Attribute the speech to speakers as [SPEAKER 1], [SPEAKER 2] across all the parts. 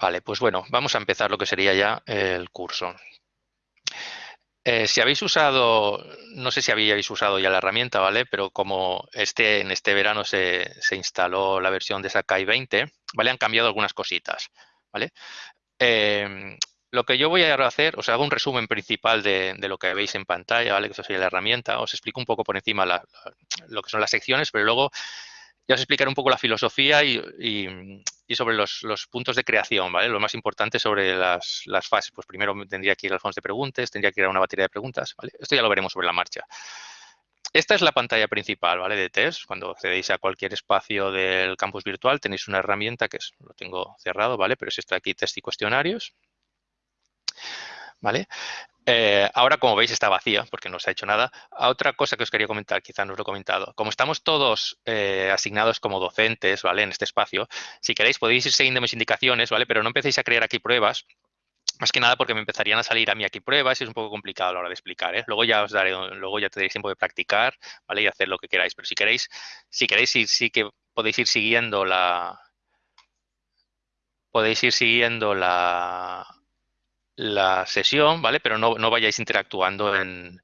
[SPEAKER 1] Vale, pues bueno, vamos a empezar lo que sería ya el curso. Eh, si habéis usado, no sé si habíais usado ya la herramienta, ¿vale? Pero como este, en este verano se, instaló la versión de Sakai 20, ¿vale? Han cambiado algunas cositas, ¿vale? Em, lo que yo voy a hacer, os hago un resumen principal de, lo que veis en pantalla, ¿vale? Que eso sería la herramienta. Os explico un poco por encima lo que son las secciones, pero luego ya os explicaré un poco la filosofía y, sobre los, puntos de creación, ¿vale? Lo más importante sobre las, fases. Pues primero tendría que ir al fondo de preguntas, tendría que ir a una batería de preguntas, ¿vale? Esto ya lo veremos sobre la marcha. Esta es la pantalla principal, ¿vale? De test. Cuando accedéis a cualquier espacio del campus virtual tenéis una herramienta que es, lo tengo cerrado, ¿vale? Pero es esta aquí, test y cuestionarios. ¿Vale? Eh, ahora, como veis, está vacía porque no se ha hecho nada. Otra cosa que os quería comentar, quizá no os lo he comentado. Como estamos todos eh, asignados como docentes, ¿vale? En este espacio, si queréis podéis ir siguiendo mis indicaciones, ¿vale? Pero no empecéis a crear aquí pruebas, más que nada porque me empezarían a salir a mí aquí pruebas y es un poco complicado a la hora de explicar. ¿eh? Luego ya os daré, luego ya tendréis tiempo de practicar, ¿vale? Y hacer lo que queráis. Pero si queréis, si queréis sí, sí que podéis ir siguiendo la. Podéis ir siguiendo la, la sesión, ¿vale? Pero no, no vayáis interactuando en,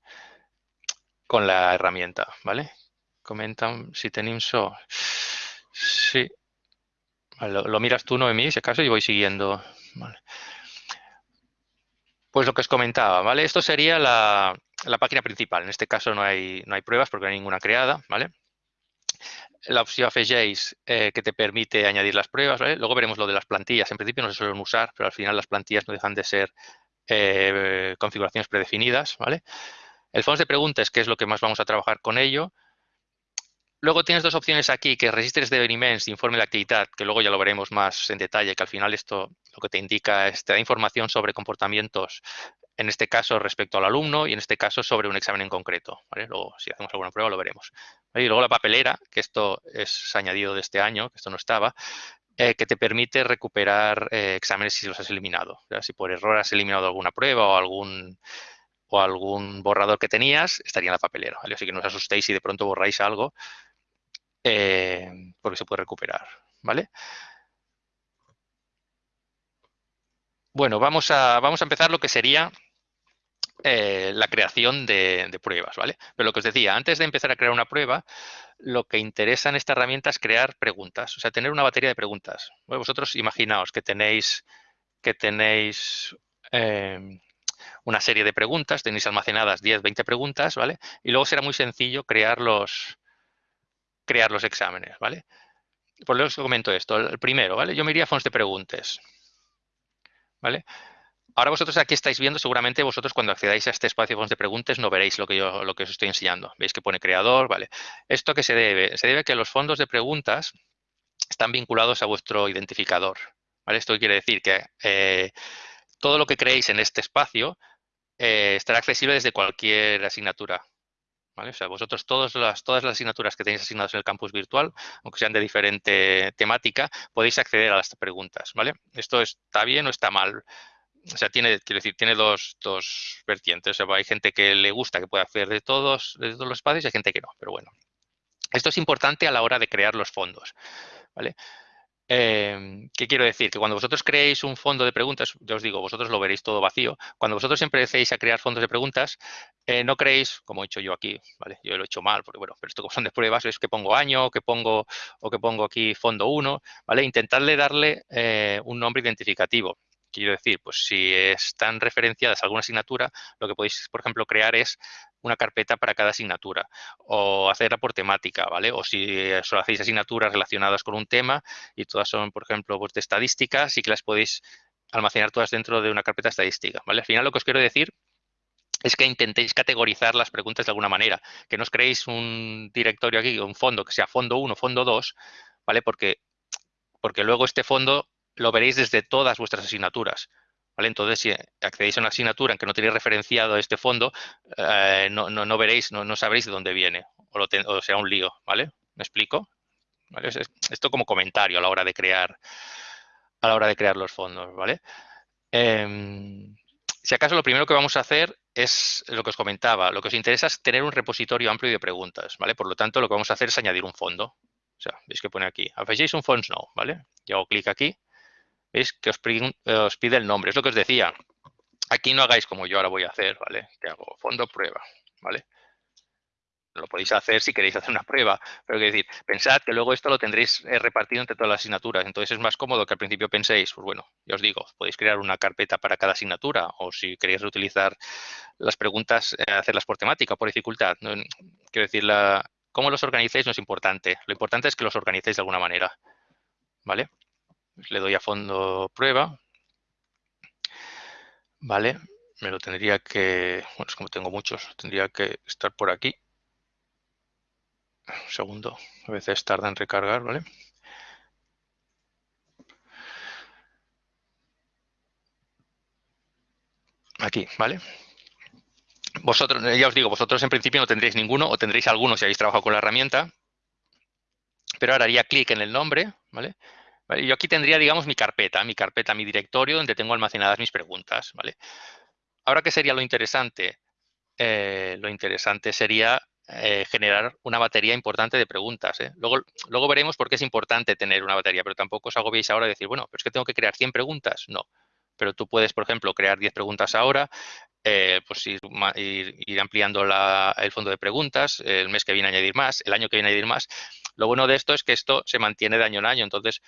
[SPEAKER 1] con la herramienta, ¿vale? Comentan si tenéis Sí. lo, miras tú, Noemí, si acaso, y voy siguiendo. Pues lo que os comentaba, ¿vale? Esto sería la, la, página principal. En este caso no hay, no hay pruebas porque no hay ninguna creada, ¿vale? La opción FJs eh, que te permite añadir las pruebas, ¿vale? Luego veremos lo de las plantillas. En principio no se suelen usar, pero al final las plantillas no dejan de ser eh, configuraciones predefinidas, ¿vale? El fondo de preguntas, que es lo que más vamos a trabajar con ello. Luego tienes dos opciones aquí, que registres de informe de actividad, que luego ya lo veremos más en detalle, que al final esto lo que te indica es, te da información sobre comportamientos, en este caso respecto al alumno y en este caso sobre un examen en concreto. Luego, si hacemos alguna prueba, lo veremos. Y luego la papelera, que esto es añadido de este año, que esto no estaba, eh, que te permite recuperar eh, exámenes si los has eliminado. si por error has eliminado alguna prueba o algún o algún borrador que tenías, estaría en la papelera. Así que no os asustéis si de pronto borráis algo, eh, porque se puede recuperar. ¿vale? Bueno, vamos a, vamos a empezar lo que sería eh, la creación de, pruebas, ¿vale? Pero lo que os decía, antes de empezar a crear una prueba, lo que interesa en esta herramienta es crear preguntas, o sea, tener una batería de preguntas. vosotros imaginaos que tenéis, que tenéis em, una serie de preguntas, tenéis almacenadas 10, 20 preguntas, ¿vale? Y luego será muy sencillo crear los, crear los exámenes, ¿vale? Por eso os comento esto. El primero, ¿vale? Yo me iría a fondos de preguntas, ¿vale? Ahora vosotros aquí estáis viendo, seguramente vosotros cuando accedáis a este espacio de preguntas no veréis lo que yo lo que os estoy enseñando. Veis que pone creador, ¿vale? ¿Esto qué se debe? Se debe a que los fondos de preguntas están vinculados a vuestro identificador. Esto quiere decir que eh, todo lo que creéis en este espacio eh, estará accesible desde cualquier asignatura, ¿Vale? O sea, vosotros todas las, todas las asignaturas que tenéis asignadas en el campus virtual, aunque sean de diferente temática, podéis acceder a las preguntas, ¿vale? Esto está bien o está mal o sea, tiene, quiero decir, tiene dos, dos vertientes. O sea, hay gente que le gusta que pueda hacer de todos, de todos los espacios y hay gente que no, pero bueno. Esto es importante a la hora de crear los fondos, ¿vale? Em, ¿Qué quiero decir? Que cuando vosotros creéis un fondo de preguntas, yo os digo, vosotros lo veréis todo vacío. Cuando vosotros empecéis a crear fondos de preguntas, eh, no creéis, como he hecho yo aquí, ¿vale? Yo lo he hecho mal, porque bueno, pero esto como son de pruebas, es que pongo año, que pongo, o que pongo aquí fondo 1, ¿vale? Intentadle darle eh, un nombre identificativo. Quiero decir, pues si están referenciadas a alguna asignatura, lo que podéis, por ejemplo, crear es una carpeta para cada asignatura o hacerla por temática, ¿vale? O si solo hacéis asignaturas relacionadas con un tema y todas son, por ejemplo, pues de estadística, sí que las podéis almacenar todas dentro de una carpeta estadística, ¿vale? Al final lo que os quiero decir es que intentéis categorizar las preguntas de alguna manera, que no os creéis un directorio aquí, un fondo que sea fondo 1, fondo 2, ¿vale? Porque, porque luego este fondo lo veréis desde todas vuestras asignaturas. ¿Vale? Entonces, si accedéis a una asignatura en que no tenéis referenciado este fondo, eh, no, no, veréis, no, sabréis de dónde viene, o, lo o sea un lío, ¿vale? ¿Me explico? Esto como comentario a la hora de crear, a la hora de crear los fondos, ¿vale? Em, si acaso lo primero que vamos a hacer es lo que os comentaba. Lo que os interesa es tener un repositorio amplio de preguntas, ¿vale? Por lo tanto, lo que vamos a hacer es añadir un fondo. O sea, veis que pone aquí, un Fonts No, ¿vale? Yo hago clic aquí ¿Veis? Que os, os pide el nombre. Es lo que os decía. Aquí no hagáis como yo ahora voy a hacer, ¿vale? Que hago fondo prueba, ¿vale? Lo podéis hacer si queréis hacer una prueba, pero quiero decir, pensad que luego esto lo tendréis eh, repartido entre todas las asignaturas. Entonces es más cómodo que al principio penséis, pues bueno, ya os digo, podéis crear una carpeta para cada asignatura o si queréis reutilizar las preguntas, eh, hacerlas por temática, por dificultad. quiero decir, la, cómo los organicéis no es importante. Lo importante es que los organicéis de alguna manera. ¿Vale? Le doy a fondo prueba. ¿Vale? Me lo tendría que, bueno, es como tengo muchos, tendría que estar por aquí. Un segundo, a veces tarda en recargar, ¿vale? Aquí, ¿vale? Vosotros, ya os digo, vosotros en principio no tendréis ninguno o tendréis alguno si habéis trabajado con la herramienta. Pero ahora haría clic en el nombre, ¿vale? Yo aquí tendría, digamos, mi carpeta, mi carpeta, mi directorio donde tengo almacenadas mis preguntas, ¿vale? Ahora, ¿qué sería lo interesante? Eh, lo interesante sería eh, generar una batería importante de preguntas. ¿eh? Luego, luego veremos por qué es importante tener una batería, pero tampoco os agobiéis ahora de decir, bueno, pero es que tengo que crear 100 preguntas. No, pero tú puedes, por ejemplo, crear 10 preguntas ahora, pues ir, ir, ampliando el fondo de preguntas, el mes que viene añadir más, el año que viene añadir más. Lo bueno de esto es que esto se mantiene de año en año, entonces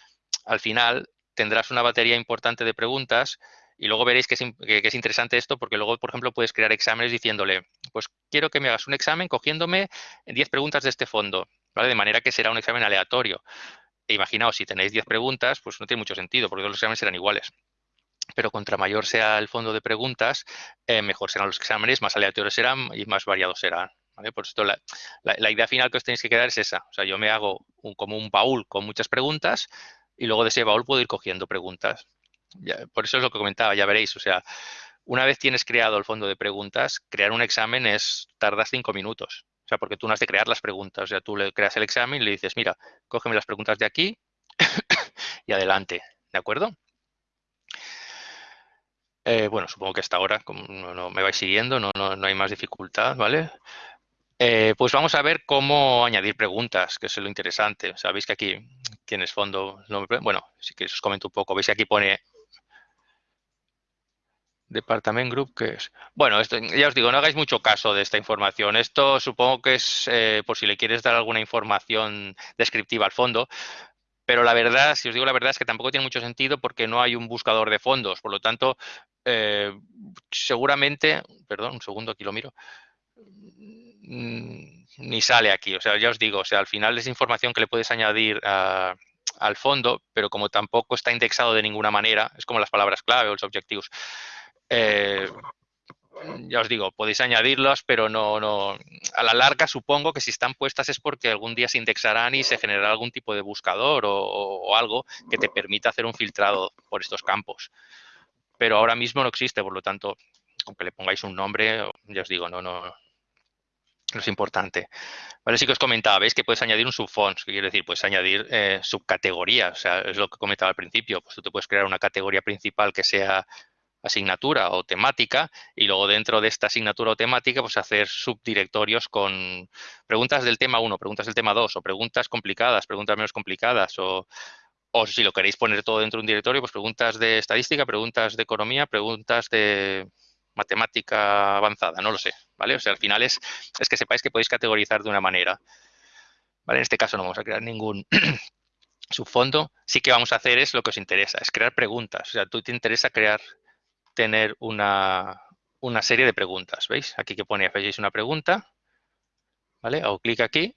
[SPEAKER 1] al final tendrás una batería importante de preguntas y luego veréis que es, interesante esto porque luego, por ejemplo, puedes crear exámenes diciéndole, pues quiero que me hagas un examen cogiéndome 10 preguntas de este fondo, ¿vale? De manera que será un examen aleatorio. E imaginaos, si tenéis 10 preguntas, pues no tiene mucho sentido porque todos los exámenes serán iguales. Pero contra mayor sea el fondo de preguntas, eh, mejor serán los exámenes, más aleatorios serán y más variados serán. ¿vale? Por esto la, idea final que os tenéis que quedar es esa. O sea, yo me hago como un baúl con muchas preguntas y luego de ese baúl puedo ir cogiendo preguntas por eso es lo que comentaba, ya veréis. O sea, una vez tienes creado el fondo de preguntas, crear un examen es tardas cinco minutos. O sea, porque tú no has de crear las preguntas. O sea, tú le creas el examen y le dices, mira, cógeme las preguntas de aquí y adelante. ¿De acuerdo? Eh, bueno, supongo que hasta ahora como no, me vais siguiendo, no, no, hay más dificultad, ¿vale? Eh, pues vamos a ver cómo añadir preguntas, que es lo interesante. Sabéis que aquí tienes fondo, bueno, si que os comento un poco, veis que aquí pone Department Group, ¿qué es? Bueno, esto, ya os digo, no hagáis mucho caso de esta información. Esto supongo que es eh, por si le quieres dar alguna información descriptiva al fondo, pero la verdad, si os digo la verdad, es que tampoco tiene mucho sentido porque no hay un buscador de fondos. Por lo tanto, eh, seguramente, perdón, un segundo, aquí lo miro, ni sale aquí. O sea, ya os digo, o sea, al final es información que le puedes añadir al fondo, pero como tampoco está indexado de ninguna manera, es como las palabras clave o los objetivos. Eh, ya os digo, podéis añadirlas, pero no, no, a la larga supongo que si están puestas es porque algún día se indexarán y se generará algún tipo de buscador o, algo que te permita hacer un filtrado por estos campos. Pero ahora mismo no existe, por lo tanto, aunque le pongáis un nombre, ya os digo, no, no, no es importante. Vale, sí que os comentaba, veis que puedes añadir un subfonds, que quiere decir, puedes añadir eh, subcategorías, o sea, es lo que comentaba al principio, pues tú te puedes crear una categoría principal que sea asignatura o temática y luego dentro de esta asignatura o temática pues hacer subdirectorios con preguntas del tema 1, preguntas del tema 2 o preguntas complicadas, preguntas menos complicadas o, o si lo queréis poner todo dentro de un directorio, pues preguntas de estadística, preguntas de economía, preguntas de matemática avanzada, no lo sé, ¿vale? O sea, al final es, es que sepáis que podéis categorizar de una manera. ¿Vale? En este caso no vamos a crear ningún subfondo. Sí que vamos a hacer es lo que os interesa, es crear preguntas. O sea, tú te interesa crear tener una, serie de preguntas. ¿Veis? Aquí que pone, hacéis una pregunta, ¿vale? Hago clic aquí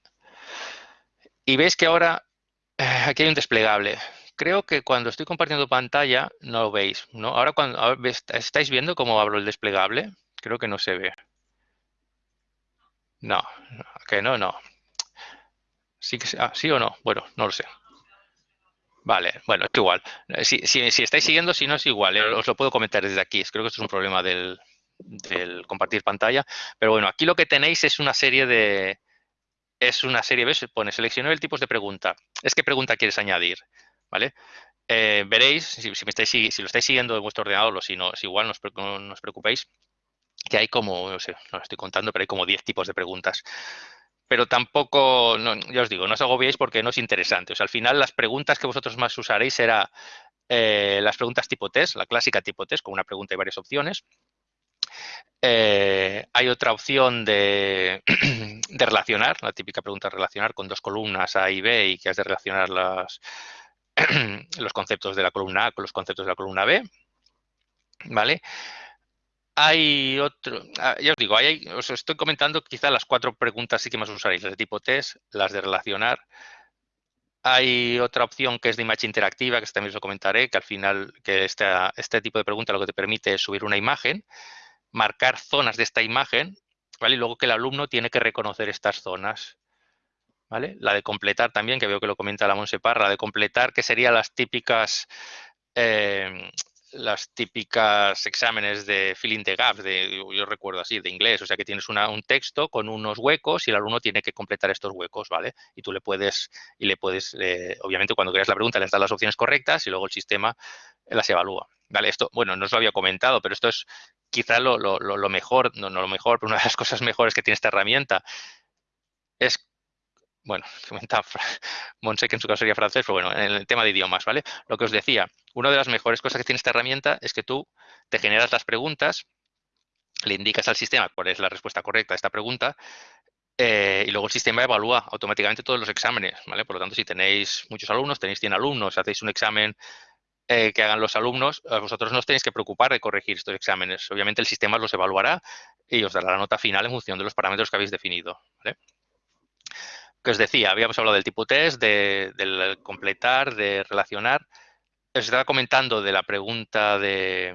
[SPEAKER 1] y veis que ahora eh, aquí hay un desplegable. Creo que cuando estoy compartiendo pantalla no lo veis, ¿no? Ahora cuando estáis viendo cómo abro el desplegable, creo que no se ve. No, que no, no. Sí, ah, ¿Sí o no? Bueno, no lo sé. Vale, bueno, es igual. Si, si, estáis siguiendo, si no es igual, eh, os lo puedo comentar desde aquí. Creo que esto es un problema del, compartir pantalla. Pero bueno, aquí lo que tenéis es una serie de... Es una serie, ¿ves? Pone seleccionar el tipo de pregunta. Es qué pregunta quieres añadir, ¿vale? Eh, veréis, si, me estáis, si lo estáis siguiendo en vuestro ordenador o si no, es igual, no os, preocupéis, que hay como, no sé, no lo estoy contando, pero hay como 10 tipos de preguntas pero tampoco, ya os digo, no os agobiéis porque no es interesante. O sea, al final las preguntas que vosotros más usaréis será eh, las preguntas tipo test, la clásica tipo test, con una pregunta y varias opciones. Eh, hay otra opción de, de, relacionar, la típica pregunta de relacionar con dos columnas A y B y que has de relacionar las, los conceptos de la columna A con los conceptos de la columna B. ¿Vale? Hay otro, ah, ya os digo, hay, os estoy comentando quizá las cuatro preguntas sí que más usaréis, las de tipo test, las de relacionar. Hay otra opción que es de imagen interactiva, que también os lo comentaré, que al final, que este tipo de pregunta lo que te permite es subir una imagen, marcar zonas de esta imagen, ¿vale? Y luego que el alumno tiene que reconocer estas zonas. ¿Vale? La de completar también, que veo que lo comenta la Monseparra, la de completar, que serían las típicas eh, las típicas exámenes de filling the gaps, de, yo recuerdo así, de inglés, o sea que tienes un texto con unos huecos y el alumno tiene que completar estos huecos, ¿vale? Y tú le puedes, y le puedes, eh, obviamente cuando creas la pregunta le das las opciones correctas y luego el sistema las evalúa, ¿vale? Esto, bueno, no os lo había comentado, pero esto es quizá lo, lo mejor, no, no lo mejor, pero una de las cosas mejores que tiene esta herramienta es bueno, comentaba Monse que en su caso sería francés, pero bueno, en el tema de idiomas, ¿vale? Lo que os decía, una de las mejores cosas que tiene esta herramienta es que tú te generas las preguntas, le indicas al sistema cuál es la respuesta correcta a esta pregunta eh, y luego el sistema evalúa automáticamente todos los exámenes, ¿vale? Por lo tanto, si tenéis muchos alumnos, tenéis 100 alumnos, hacéis un examen eh, que hagan los alumnos, vosotros no os tenéis que preocupar de corregir estos exámenes. Obviamente el sistema los evaluará y os dará la nota final en función de los parámetros que habéis definido, ¿vale? Que os decía, habíamos hablado del tipo test, de, del completar, de relacionar. Os estaba comentando de la pregunta de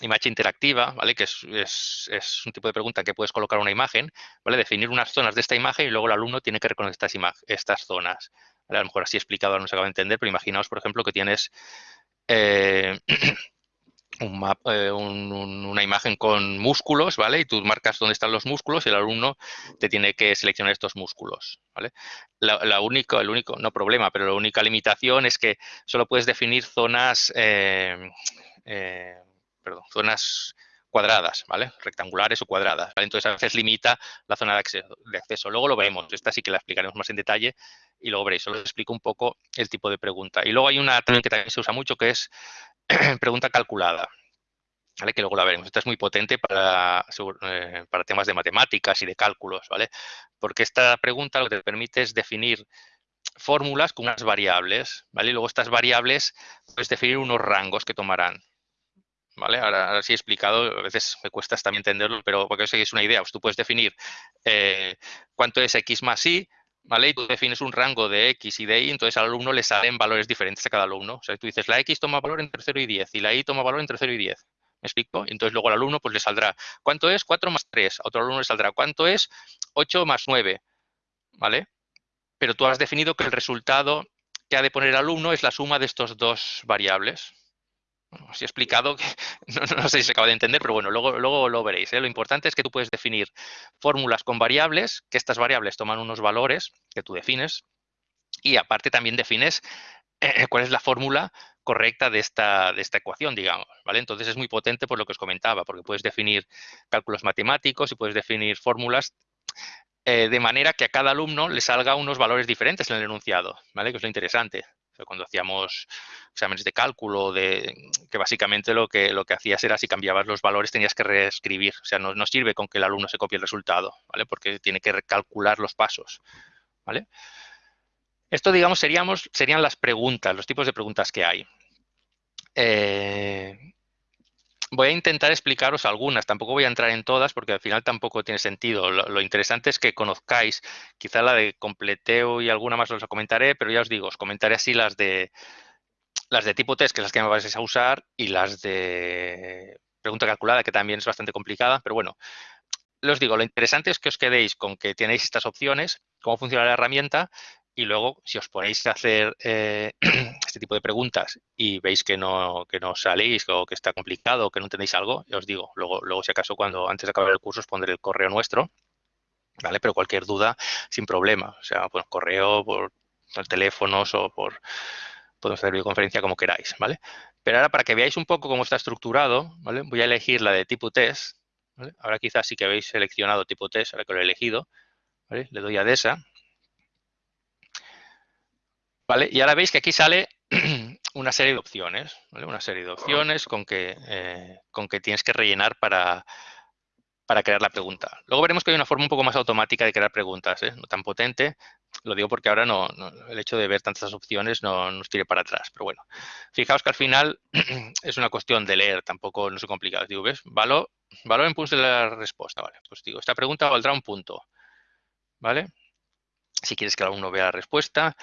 [SPEAKER 1] mm, imagen interactiva, ¿vale? Que es, un tipo de pregunta que puedes colocar una imagen, ¿vale? Definir unas zonas de esta imagen y luego el alumno tiene que reconocer estas, zonas. A lo mejor así explicado no se acaba de entender, pero imaginaos, por ejemplo, que tienes eh, Eh, una imagen con músculos, ¿vale? Y tú marcas dónde están los músculos y el alumno te tiene que seleccionar estos músculos, ¿vale? La, única, el único, no problema, pero la única limitación es que solo puedes definir zonas, eh, eh, perdón, zonas cuadradas, ¿vale? Rectangulares o cuadradas, Entonces a veces limita la zona de acceso, de acceso. Luego lo vemos, esta sí que la explicaremos más en detalle y luego veréis, solo os explico un poco el tipo de pregunta. Y luego hay una también que también se usa mucho que es pregunta calculada, ¿vale? que luego la veremos. Esta es muy potente para, eh, para temas de matemáticas y de cálculos, ¿vale? Porque esta pregunta lo que te permite es definir fórmulas con unas variables, ¿vale? Y luego estas variables puedes definir unos rangos que tomarán, ¿vale? Ahora, sí he explicado, a veces me cuesta también entenderlo, pero porque os una idea, pues tú puedes definir eh, cuánto es x más y, ¿vale? Y tú defines un rango de X y de Y, entonces al alumno le salen valores diferentes a cada alumno. O sea, tú dices, la X toma valor entre 0 y 10 y la Y toma valor entre 0 y 10. ¿Me explico? Entonces luego al alumno pues le saldrá, ¿cuánto es 4 más 3? A otro alumno le saldrá, ¿cuánto es 8 más 9? ¿Vale? Pero tú has definido que el resultado que ha de poner el alumno es la suma de estos dos variables. Os he explicado que no, sé si se acaba de entender, pero bueno, luego, luego lo veréis. ¿eh? Lo importante es que tú puedes definir fórmulas con variables, que estas variables toman unos valores que tú defines y aparte también defines eh, cuál es la fórmula correcta de esta, de esta ecuación, digamos. ¿vale? Entonces es muy potente por lo que os comentaba, porque puedes definir cálculos matemáticos y puedes definir fórmulas eh, de manera que a cada alumno le salga unos valores diferentes en el enunciado, ¿vale? que es lo interesante cuando hacíamos exámenes de cálculo, de, que básicamente lo que, lo que hacías era si cambiabas los valores tenías que reescribir. O sea, no, no sirve con que el alumno se copie el resultado, ¿vale? Porque tiene que recalcular los pasos, ¿vale? Esto, digamos, seríamos, serían las preguntas, los tipos de preguntas que hay. Eh, voy a intentar explicaros algunas, tampoco voy a entrar en todas porque al final tampoco tiene sentido. Lo, interesante es que conozcáis, quizá la de completeo y alguna más os comentaré, pero ya os digo, os comentaré así las de las de tipo test, que es las que me vais a usar, y las de pregunta calculada, que también es bastante complicada, pero bueno, os digo, lo interesante es que os quedéis con que tenéis estas opciones, cómo funciona la herramienta y luego, si os ponéis a hacer eh, este tipo de preguntas y veis que no, que no salís o que está complicado o que no entendéis algo, os digo, luego, luego si acaso cuando antes de acabar el curso os pondré el correo nuestro, ¿vale? Pero cualquier duda, sin problema. O sea, por correo, por, teléfonos o por... Podemos hacer videoconferencia como queráis, ¿vale? Pero ahora para que veáis un poco cómo está estructurado, ¿vale? Voy a elegir la de tipo test, Ahora quizás sí que habéis seleccionado tipo test, ahora que lo he elegido. Le doy a DESA ¿Vale? Y ahora veis que aquí sale una serie de opciones, Una serie de opciones con que, eh, con que tienes que rellenar para, crear la pregunta. Luego veremos que hay una forma un poco más automática de crear preguntas, ¿eh? no tan potente. Lo digo porque ahora no, el hecho de ver tantas opciones no nos tire para atrás. Pero bueno, fijaos que al final es una cuestión de leer, tampoco no es complicado. ¿ves? Valor, valor en puntos de la respuesta. Vale, pues digo, esta pregunta valdrá un punto. ¿Vale? Si quieres que el alumno vea la respuesta.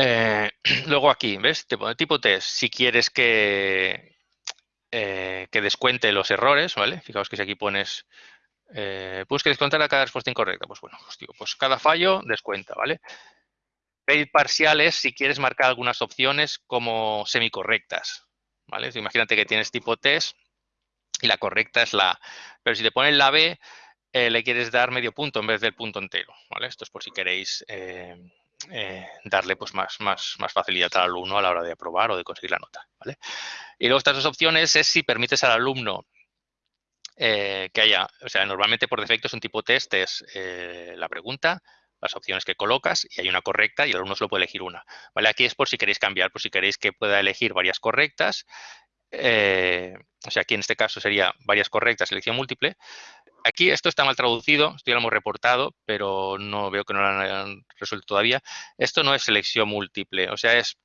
[SPEAKER 1] Eh, luego aquí, ¿ves? Te pone tipo test. Si quieres que, eh, que descuente los errores, ¿vale? Fijaos que si aquí pones, eh, pues que descontar a cada respuesta incorrecta. Pues bueno, pues, digo, pues cada fallo descuenta, ¿vale? Pedir parciales si quieres marcar algunas opciones como semicorrectas, ¿vale? imagínate que tienes tipo test y la correcta es la. Pero si te pones la B, le quieres dar medio punto en vez del punto entero, ¿vale? Esto es por si queréis darle pues más, más, más facilidad al alumno a la hora de aprobar o de conseguir la nota. ¿vale? Y luego estas dos opciones es si permites al alumno eh, que haya, o sea, normalmente por defecto es un tipo test, es eh, la pregunta, las opciones que colocas y hay una correcta y el alumno solo puede elegir una. ¿vale? Aquí es por si queréis cambiar, por si queréis que pueda elegir varias correctas. o sea, aquí en este caso sería varias correctas, selección múltiple, Aquí esto está mal traducido, esto ya lo hemos reportado, pero no veo que no lo han resuelto todavía. Esto no es selección múltiple, o sea, es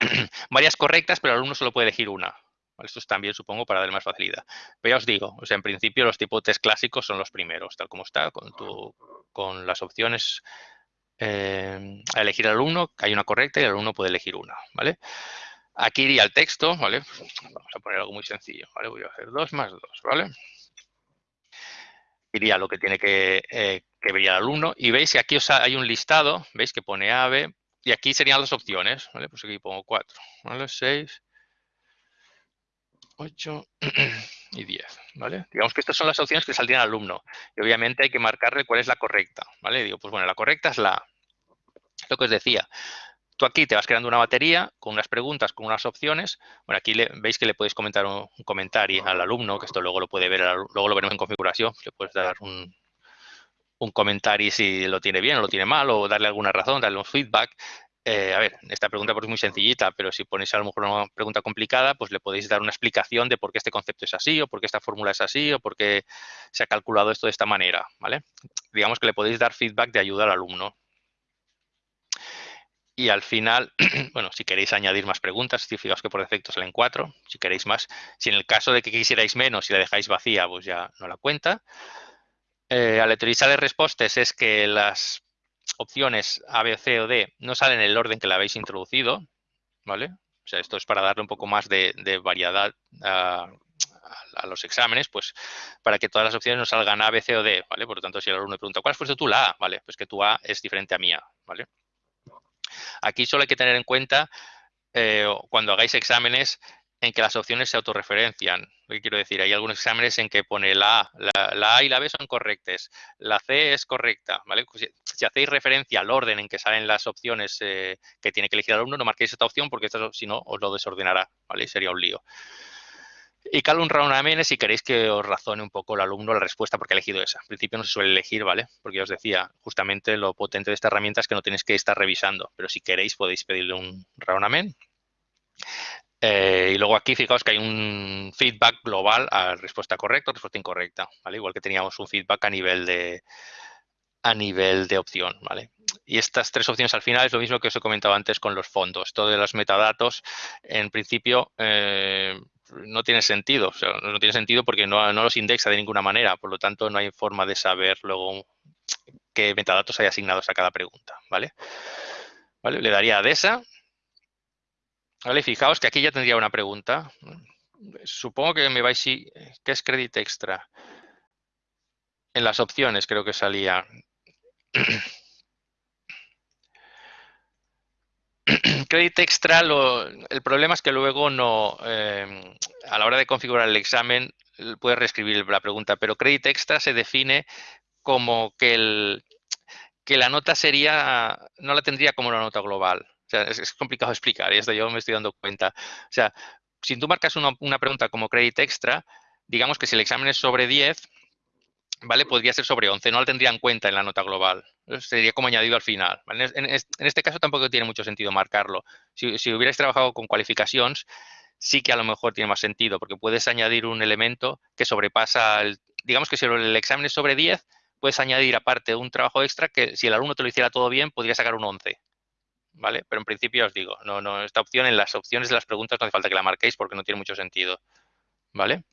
[SPEAKER 1] varias correctas, pero el alumno solo puede elegir una. Esto es también, supongo, para dar más facilidad. Pero ya os digo, o sea, en principio los tipos test clásicos son los primeros, tal como está, con, las opciones eh, a elegir al alumno, hay una correcta y el alumno puede elegir una, ¿vale? Aquí iría el texto, ¿vale? Vamos a poner algo muy sencillo, ¿vale? Voy a hacer dos más dos, ¿vale? Iría lo que tiene que, eh, que ver el alumno. Y veis que aquí os hay un listado, veis que pone AVE, y aquí serían las opciones, ¿vale? Pues aquí pongo 4, ¿vale? 6, 8 y 10, ¿vale? Digamos que estas son las opciones que saldrían al alumno. Y obviamente hay que marcarle cuál es la correcta, ¿vale? Digo, pues bueno, la correcta es la Lo que os decía, Tú aquí te vas creando una batería con unas preguntas, con unas opciones. Bueno, aquí le, veis que le podéis comentar un, comentario al alumno, que esto luego lo puede ver, luego lo veremos en configuración. Le puedes dar un, comentario si lo tiene bien o lo tiene mal, o darle alguna razón, darle un feedback. Eh, a ver, esta pregunta pues, es muy sencillita, pero si ponéis a lo mejor una pregunta complicada, pues le podéis dar una explicación de por qué este concepto es así, o por qué esta fórmula es así, o por qué se ha calculado esto de esta manera, ¿vale? Digamos que le podéis dar feedback de ayuda al alumno. Y al final, bueno, si queréis añadir más preguntas, fijaos que por defecto salen cuatro. Si queréis más, si en el caso de que quisierais menos y la dejáis vacía, pues ya no la cuenta. Eh, aleatorizar de respuestas es que las opciones A, B, C o D no salen en el orden que la habéis introducido, ¿vale? O sea, esto es para darle un poco más de, variedad a, los exámenes, pues para que todas las opciones no salgan A, B, C o D, ¿vale? Por lo tanto, si el alumno me pregunta, ¿cuál puesto tú la A? Vale, pues que tu A es diferente a mía, ¿vale? Aquí solo hay que tener en cuenta eh, cuando hagáis exámenes en que las opciones se autorreferencian. Que quiero decir, hay algunos exámenes en que pone la A, la, A y la B son correctas, la C es correcta. Pues si, hacéis referencia al orden en que salen las opciones eh, que tiene que elegir el alumno, no marquéis esta opción porque si no os lo desordenará, ¿vale? sería un lío. Y cal un round si queréis que os razone un poco el alumno la respuesta porque ha elegido esa. En principio no se suele elegir, ¿vale? Porque os decía, justamente lo potente de esta herramienta es que no tenéis que estar revisando, pero si queréis podéis pedirle un round eh, y luego aquí fijaos que hay un feedback global a respuesta correcta o respuesta incorrecta, ¿vale? Igual que teníamos un feedback a nivel de a nivel de opción, ¿vale? Y estas tres opciones al final es lo mismo que os he comentado antes con los fondos. Todo de los metadatos, en principio, eh, no tiene sentido. no tiene sentido porque no, los indexa de ninguna manera. Por lo tanto, no hay forma de saber luego qué metadatos hay asignados a cada pregunta. ¿vale? ¿Vale? Le daría a esa. ¿Vale? Fijaos que aquí ya tendría una pregunta. Supongo que me vais si ¿qué es crédito extra? En las opciones creo que salía. Credit Extra, el problema es que luego no, em, a la hora de configurar el examen, puedes reescribir la pregunta, pero Credit Extra se define como que, el, que la nota sería, no la tendría como una nota global. O sea, es, complicado explicar y esto yo me estoy dando cuenta. O sea, si tú marcas una, una pregunta como Credit Extra, digamos que si el examen es sobre 10, ¿vale? Podría ser sobre 11, no la tendría en cuenta en la nota global. Sería como añadido al final. En, este caso tampoco tiene mucho sentido marcarlo. Si, si hubierais trabajado con cualificaciones, sí que a lo mejor tiene más sentido, porque puedes añadir un elemento que sobrepasa, el, digamos que si el examen es sobre 10, puedes añadir aparte un trabajo extra que si el alumno te lo hiciera todo bien, podría sacar un 11. ¿Vale? Pero en principio os digo, no, no, esta opción en las opciones de las preguntas no hace falta que la marquéis porque no tiene mucho sentido. ¿Vale?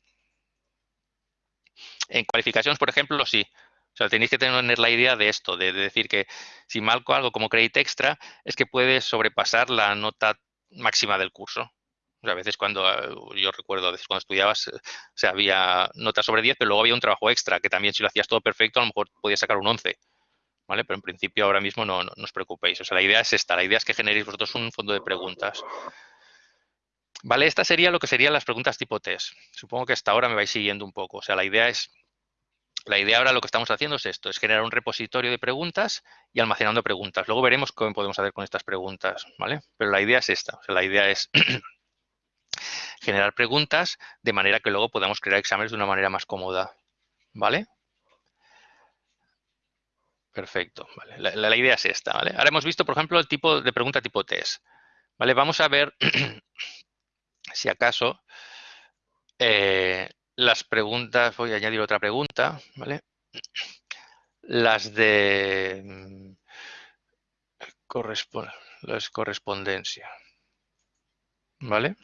[SPEAKER 1] En cualificaciones, por ejemplo, sí. O sea, tenéis que tener la idea de esto, de, decir que si marco algo como crédito extra, es que puede sobrepasar la nota máxima del curso. O sea, a veces cuando, eh, yo recuerdo, a veces cuando estudiabas, eh, o sea, había notas sobre 10, pero luego había un trabajo extra, que también si lo hacías todo perfecto, a lo mejor podías sacar un 11. ¿Vale? Pero en principio ahora mismo no, no, os preocupéis. O sea, la idea es esta, la idea es que generéis vosotros un fondo de preguntas. Vale, esta sería lo que serían las preguntas tipo test. Supongo que hasta ahora me vais siguiendo un poco. O sea, la idea es la idea ahora lo que estamos haciendo es esto, es generar un repositorio de preguntas y almacenando preguntas. Luego veremos cómo podemos hacer con estas preguntas, ¿vale? Pero la idea es esta, la idea es generar preguntas de manera que luego podamos crear exámenes de una manera más cómoda, ¿vale? Perfecto, vale. la, idea es esta, ¿vale? Ahora hemos visto, por ejemplo, el tipo de pregunta tipo test, ¿vale? Vamos a ver si acaso eh, las preguntas, voy a añadir otra pregunta, ¿vale? Las de mm, las correspondencia, ¿vale?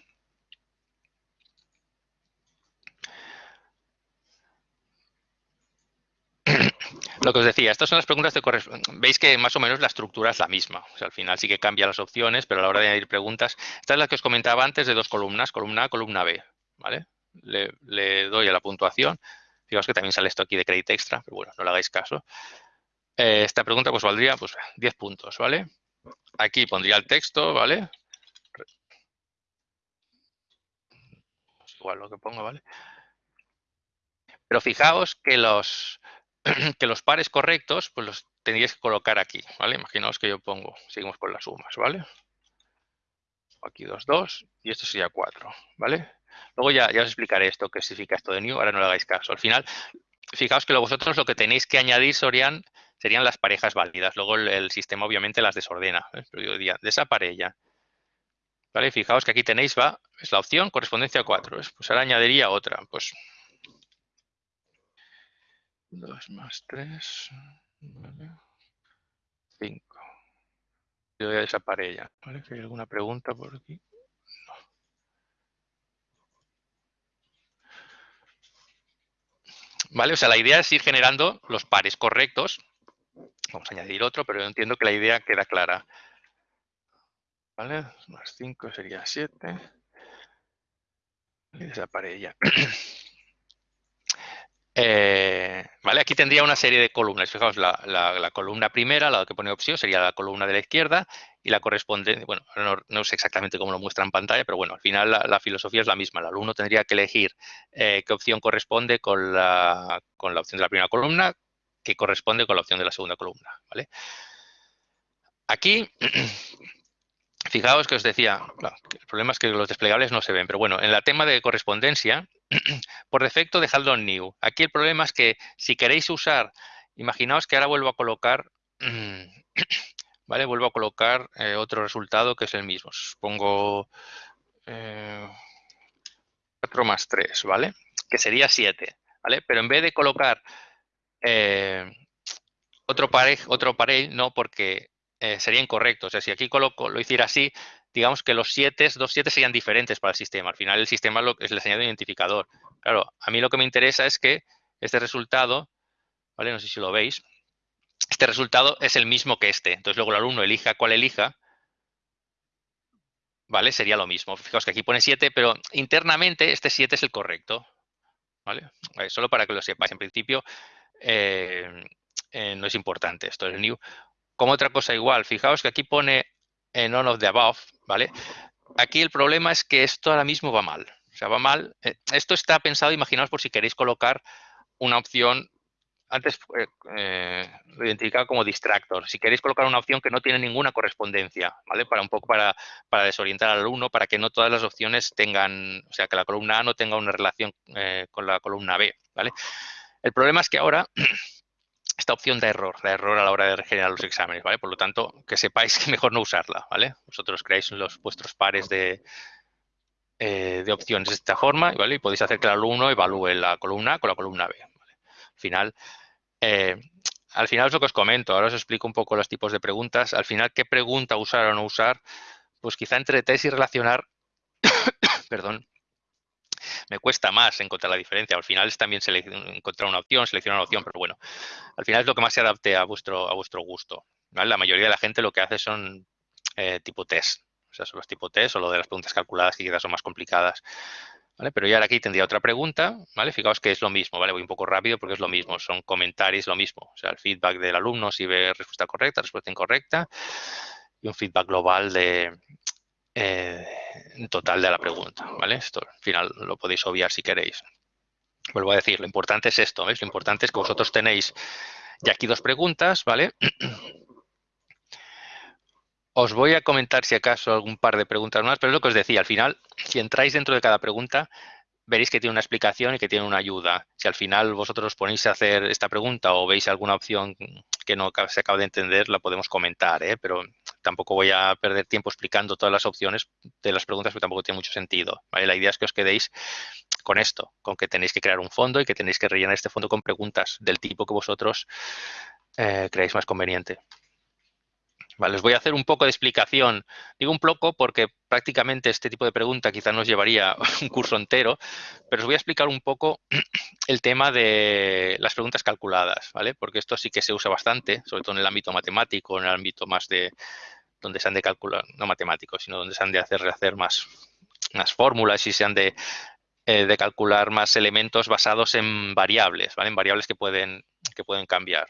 [SPEAKER 1] Lo que os decía, estas son las preguntas de correspondencia. Veis que más o menos la estructura es la misma. O sea, al final sí que cambia las opciones, pero a la hora de añadir preguntas, esta es la que os comentaba antes de dos columnas, columna A, columna B, ¿vale? Le, doy a la puntuación. Fijaos que también sale esto aquí de crédito extra, pero bueno, no le hagáis caso. Eh, esta pregunta pues valdría pues 10 puntos, ¿vale? Aquí pondría el texto, ¿vale? igual lo que pongo, ¿vale? Pero fijaos que los, que los pares correctos, pues los tendríais que colocar aquí, ¿vale? Imaginaos que yo pongo, seguimos con las sumas, ¿vale? Aquí 2, 2 y esto sería 4, ¿vale? Luego ya, ya os explicaré esto, qué significa esto de new, ahora no le hagáis caso. Al final, fijaos que vosotros lo que tenéis que añadir serían, las parejas válidas. Luego el, sistema obviamente las desordena. ¿eh? Pero yo diría, de esa pareja. ¿Vale? Fijaos que aquí tenéis, va, es la opción correspondencia 4. Pues ahora añadiría otra. Pues 2 más 3, 5. Yo voy a esa. ¿Vale? ¿Hay alguna pregunta por aquí? ¿Vale? O sea, la idea es ir generando los pares correctos. Vamos a añadir otro, pero yo entiendo que la idea queda clara. ¿Vale? Más 5 sería 7. Esa pareja. Eh, ¿vale? Aquí tendría una serie de columnas. Fijaos, la, columna primera, la que pone opción, sería la columna de la izquierda y la correspondiente, bueno, no, sé exactamente cómo lo muestra en pantalla, pero bueno, al final la, filosofía es la misma. El alumno tendría que elegir eh, qué opción corresponde con la, con la opción de la primera columna, que corresponde con la opción de la segunda columna, ¿vale? Aquí Fijaos que os decía, el problema es que los desplegables no se ven, pero bueno, en el tema de correspondencia, por defecto dejadlo en new. Aquí el problema es que si queréis usar, imaginaos que ahora vuelvo a colocar, ¿vale? Vuelvo a colocar eh, otro resultado que es el mismo. Pongo 4 eh, más 3, ¿vale? Que sería 7, ¿vale? Pero en vez de colocar eh, otro parej, otro parej, no, porque eh, sería incorrecto. O sea, si aquí coloco, lo hiciera así, digamos que los 7, dos 7 serían diferentes para el sistema. Al final el sistema lo, es el señal de identificador. Claro, a mí lo que me interesa es que este resultado, ¿vale? No sé si lo veis, este resultado es el mismo que este. Entonces luego el alumno elija cuál elija, ¿vale? Sería lo mismo. Fijaos que aquí pone 7, pero internamente este 7 es el correcto, ¿vale? Solo para que lo sepáis. En principio eh, eh, no es importante esto, es new. Como otra cosa igual, fijaos que aquí pone en none of the above, ¿vale? Aquí el problema es que esto ahora mismo va mal. O sea, va mal. Eh, esto está pensado, imaginaos por si queréis colocar una opción, antes eh, eh, como distractor. Si queréis colocar una opción que no tiene ninguna correspondencia, ¿vale? Para un poco para, para desorientar al alumno, para que no todas las opciones tengan, o sea, que la columna A no tenga una relación con la columna B, ¿vale? El problema es que ahora esta opción de error, de error a la hora de generar los exámenes, ¿vale? Por lo tanto, que sepáis que mejor no usarla, ¿vale? Vosotros creáis los vuestros pares de, eh, de opciones de esta forma, ¿vale? Y podéis hacer que el alumno evalúe la columna con la columna B. Al final, eh, al final es lo que os comento, ahora os explico un poco los tipos de preguntas. Al final, ¿qué pregunta usar o no usar? Pues quizá entre test y relacionar, perdón, me cuesta más encontrar la diferencia. Al final es también encontrar una opción, seleccionar una opción, pero bueno, al final es lo que más se adapte a vuestro, a vuestro gusto. La mayoría de la gente lo que hace son eh, tipo test, o sea, son los tipo test o lo de las preguntas calculadas que quizás son más complicadas. ¿Vale? Pero ya ahora aquí tendría otra pregunta, ¿vale? Fijaos que es lo mismo, ¿vale? Voy un poco rápido porque es lo mismo, son comentarios, lo mismo. O sea, el feedback del alumno si ve respuesta correcta, respuesta incorrecta y un feedback global de, eh, total de la pregunta, ¿vale? Esto al final lo podéis obviar si queréis. Vuelvo a decir, lo importante es esto, ¿veis? Lo importante es que vosotros tenéis ya aquí dos preguntas, ¿vale? Os voy a comentar si acaso algún par de preguntas más, pero es lo que os decía, al final, si entráis dentro de cada pregunta, veréis que tiene una explicación y que tiene una ayuda. Si al final vosotros os ponéis a hacer esta pregunta o veis alguna opción que no se acaba de entender, la podemos comentar, ¿eh? pero tampoco voy a perder tiempo explicando todas las opciones de las preguntas porque tampoco tiene mucho sentido. La idea es que os quedéis con esto, con que tenéis que crear un fondo y que tenéis que rellenar este fondo con preguntas del tipo que vosotros eh, creáis más conveniente. Vale, os voy a hacer un poco de explicación. Digo un poco porque prácticamente este tipo de pregunta quizás nos llevaría un curso entero, pero os voy a explicar un poco el tema de las preguntas calculadas, ¿vale? Porque esto sí que se usa bastante, sobre todo en el ámbito matemático, en el ámbito más de donde se han de calcular, no matemáticos, sino donde se han de hacer, hacer más, más fórmulas y se han de, eh, de calcular más elementos basados en variables, ¿vale? En variables que pueden, que pueden cambiar,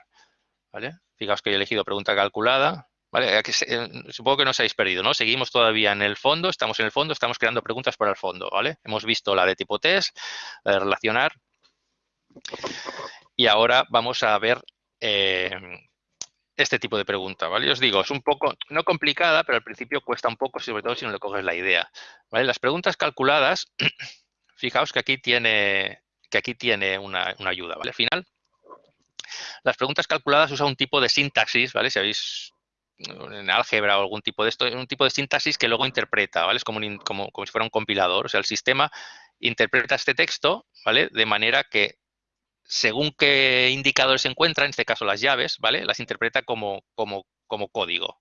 [SPEAKER 1] ¿vale? Fijaos que he elegido pregunta calculada, Vale, eh, supongo que no os habéis perdido, ¿no? Seguimos todavía en el fondo, estamos en el fondo, estamos creando preguntas para el fondo, ¿vale? Hemos visto la de tipo test, la de relacionar. Y ahora vamos a ver eh, este tipo de pregunta, ¿vale? os digo, es un poco, no complicada, pero al principio cuesta un poco, sobre todo si no le coges la idea, ¿vale? Las preguntas calculadas, fijaos que aquí tiene, que aquí tiene una, una ayuda, ¿vale? Al final, las preguntas calculadas usan un tipo de sintaxis, ¿vale? Si habéis en álgebra o algún tipo de esto, es un tipo de sintaxis que luego interpreta, ¿vale? Es como, como, como, si fuera un compilador, o sea, el sistema interpreta este texto, ¿vale? De manera que según qué indicadores se encuentran, en este caso las llaves, ¿vale? Las interpreta como, como, como código.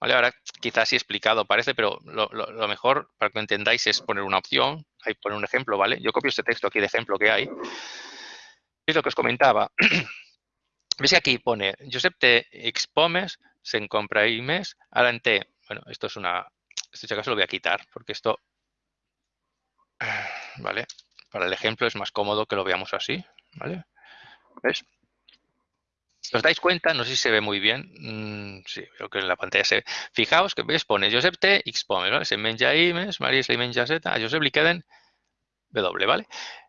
[SPEAKER 1] ¿Vale? Ahora quizás sí explicado parece, pero lo, lo, mejor para que lo entendáis es poner una opción, ahí poner un ejemplo, ¿vale? Yo copio este texto aquí de ejemplo que hay. Es lo que os comentaba. ¿Veis que aquí pone Josep te expomes se compra mes adelante. Bueno, esto es una... Este caso lo voy a quitar porque esto... ¿Vale? Para el ejemplo es más cómodo que lo veamos así. ¿Vale? ¿Ves? ¿Os dais cuenta? No sé si se ve muy bien. Mm, sí, creo que en la pantalla se ve. Fijaos que ves, pone Josep T, Xpome, ¿vale? Se menja Imes, María se menja Z, a Josep le queden W, ¿vale?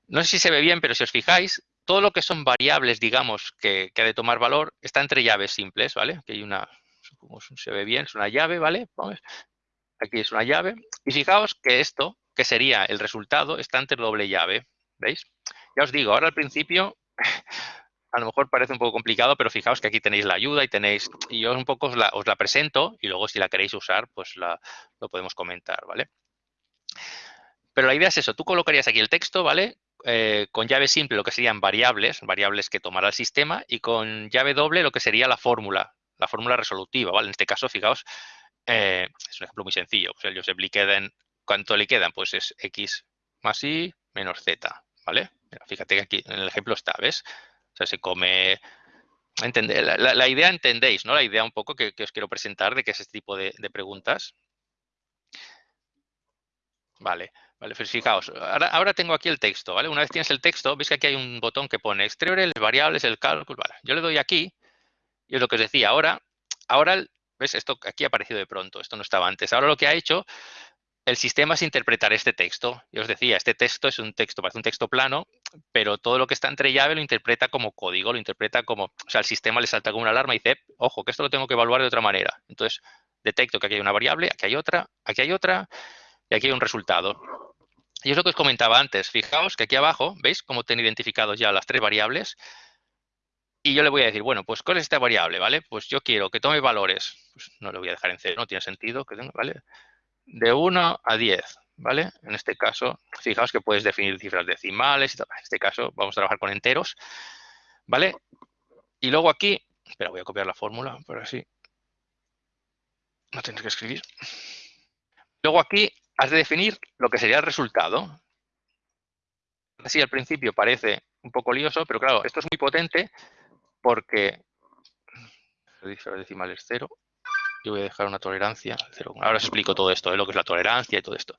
[SPEAKER 1] No sé si se ve bien, pero si os fijáis, todo lo que son variables, digamos, que, que ha de tomar valor, está entre llaves simples, ¿vale? Aquí hay una, como se ve bien, es una llave, ¿vale? Aquí es una llave. Y fijaos que esto, que sería el resultado, está entre doble llave, ¿veis? Ya os digo, ahora al principio a lo mejor parece un poco complicado, pero fijaos que aquí tenéis la ayuda y tenéis, y yo un poco os la, presento y luego si la queréis usar, pues la, lo podemos comentar, ¿vale? Pero la idea es eso, tú colocarías aquí el texto, ¿vale? Eh, con llave simple lo que serían variables, variables que tomará el sistema, y con llave doble lo que sería la fórmula, la fórmula resolutiva, ¿vale? En este caso, fijaos, eh, es un ejemplo muy sencillo. Pues el Josep le quedan, ¿cuánto le quedan? Pues es x más y menos z, ¿vale? fíjate que aquí en el ejemplo está, ¿ves? O sea, se come... la, idea entendéis, ¿no? La idea un poco que, os quiero presentar de que es este tipo de, preguntas. Vale, vale, pues fijaos, ahora, ahora, tengo aquí el texto, ¿vale? Una vez tienes el texto, veis que aquí hay un botón que pone exteriores, variables, el cálculo, vale. Yo le doy aquí y es lo que os decía, ahora, ahora, ¿ves? Esto aquí ha aparecido de pronto, esto no estaba antes. Ahora lo que ha hecho el sistema es interpretar este texto. Yo os decía, este texto es un texto, parece un texto plano, pero todo lo que está entre llave lo interpreta como código, lo interpreta como, o sea, el sistema le salta como una alarma y dice, ojo, que esto lo tengo que evaluar de otra manera. Entonces, detecto que aquí hay una variable, aquí hay otra, aquí hay otra, y aquí hay un resultado. Y es lo que os comentaba antes. Fijaos que aquí abajo, ¿veis cómo tienen identificados ya las tres variables? Y yo le voy a decir, bueno, pues ¿cuál es esta variable? ¿Vale? Pues yo quiero que tome valores. Pues no le voy a dejar en cero, no tiene sentido que tenga, ¿vale? De 1 a 10, ¿vale? En este caso, fijaos que puedes definir cifras decimales. En este caso, vamos a trabajar con enteros, ¿vale? Y luego aquí, espera, voy a copiar la fórmula, por así. No tienes que escribir. Luego aquí has de definir lo que sería el resultado. Así al principio parece un poco lioso, pero claro, esto es muy potente porque decimales cero. Yo voy a dejar una tolerancia cero. Ahora os explico todo esto, ¿eh? lo que es la tolerancia y todo esto.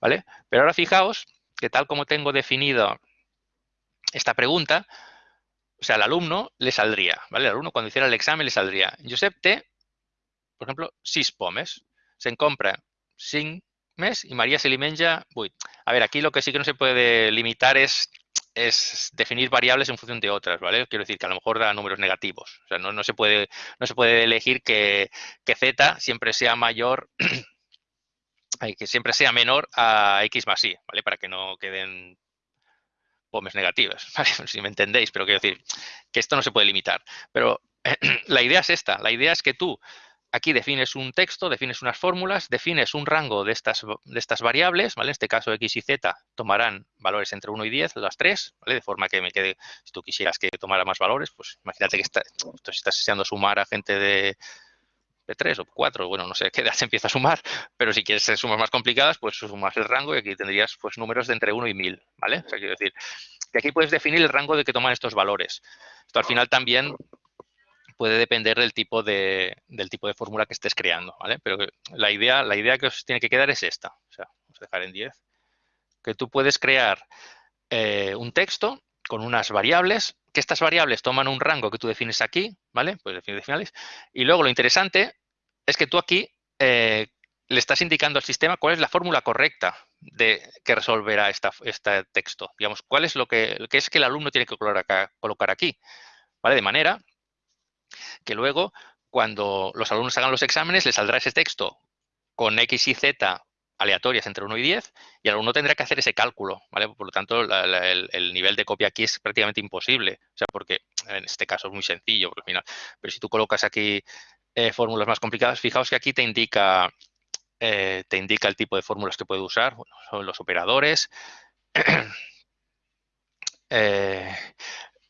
[SPEAKER 1] ¿Vale? Pero ahora fijaos que tal como tengo definido esta pregunta, o sea, al alumno le saldría, ¿vale? El alumno cuando hiciera el examen le saldría. Josep T, por ejemplo, sis pomes. Se compra sin mes y María se alimenta A ver, aquí lo que sí que no se puede limitar es es definir variables en función de otras, ¿vale? Quiero decir que a lo mejor da números negativos. O sea, no, se, puede, no se puede elegir que, z siempre sea mayor, que siempre sea menor a x más y, ¿vale? Para que no queden pomes negativas, ¿vale? Si me entendéis, pero quiero decir que esto no se puede limitar. Pero la idea es esta, la idea es que tú Aquí defines un texto, defines unas fórmulas, defines un rango de estas, de estas variables, ¿vale? En este caso x y z tomarán valores entre 1 y 10, las tres, ¿vale? De forma que me quede, si tú quisieras que tomara más valores, pues imagínate que está, estás deseando sumar a gente de, de 3 o 4, bueno, no sé qué edad se empieza a sumar, pero si quieres sumas más complicadas, pues sumas el rango y aquí tendrías pues números de entre 1 y 1000, ¿vale? O sea, quiero decir que aquí puedes definir el rango de que toman estos valores. Esto al final también puede depender del tipo de, del tipo de fórmula que estés creando, ¿vale? Pero la idea, la idea que os tiene que quedar es esta. O sea, vamos a dejar en 10. Que tú puedes crear eh, un texto con unas variables, que estas variables toman un rango que tú defines aquí, ¿vale? Pues defines finales. Y luego lo interesante es que tú aquí eh, le estás indicando al sistema cuál es la fórmula correcta de que resolverá esta, este texto. Digamos, cuál es lo que, que, es que el alumno tiene que colocar aquí, ¿vale? De manera que luego, cuando los alumnos hagan los exámenes, les saldrá ese texto con X y Z aleatorias entre 1 y 10 y el alumno tendrá que hacer ese cálculo, ¿vale? Por lo tanto, el, nivel de copia aquí es prácticamente imposible, o sea, porque en este caso es muy sencillo, al final, pero si tú colocas aquí eh, fórmulas más complicadas, fijaos que aquí te indica, eh, te indica el tipo de fórmulas que puede usar, bueno, son los operadores, eh,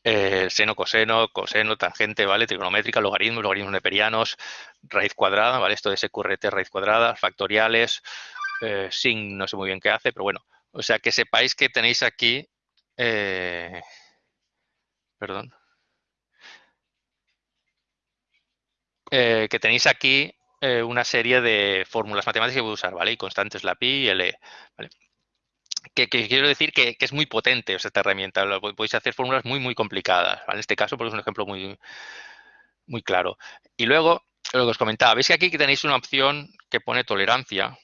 [SPEAKER 1] eh, seno, coseno, coseno, tangente, ¿vale? Trigonométrica, logaritmos, logaritmos neperianos, raíz cuadrada, ¿vale? Esto de SQRT, raíz cuadrada, factoriales, eh, sin, no sé muy bien qué hace, pero bueno. O sea, que sepáis que tenéis aquí, eh, perdón, que tenéis aquí una serie de fórmulas matemáticas que voy a usar, ¿vale? Y constantes la pi y el e, ¿vale? Que, quiero decir que, es muy potente esta herramienta. Podéis hacer fórmulas muy, muy complicadas. En este caso, porque es un ejemplo muy, muy claro. Y luego, lo que os comentaba, veis que aquí tenéis una opción que pone tolerancia.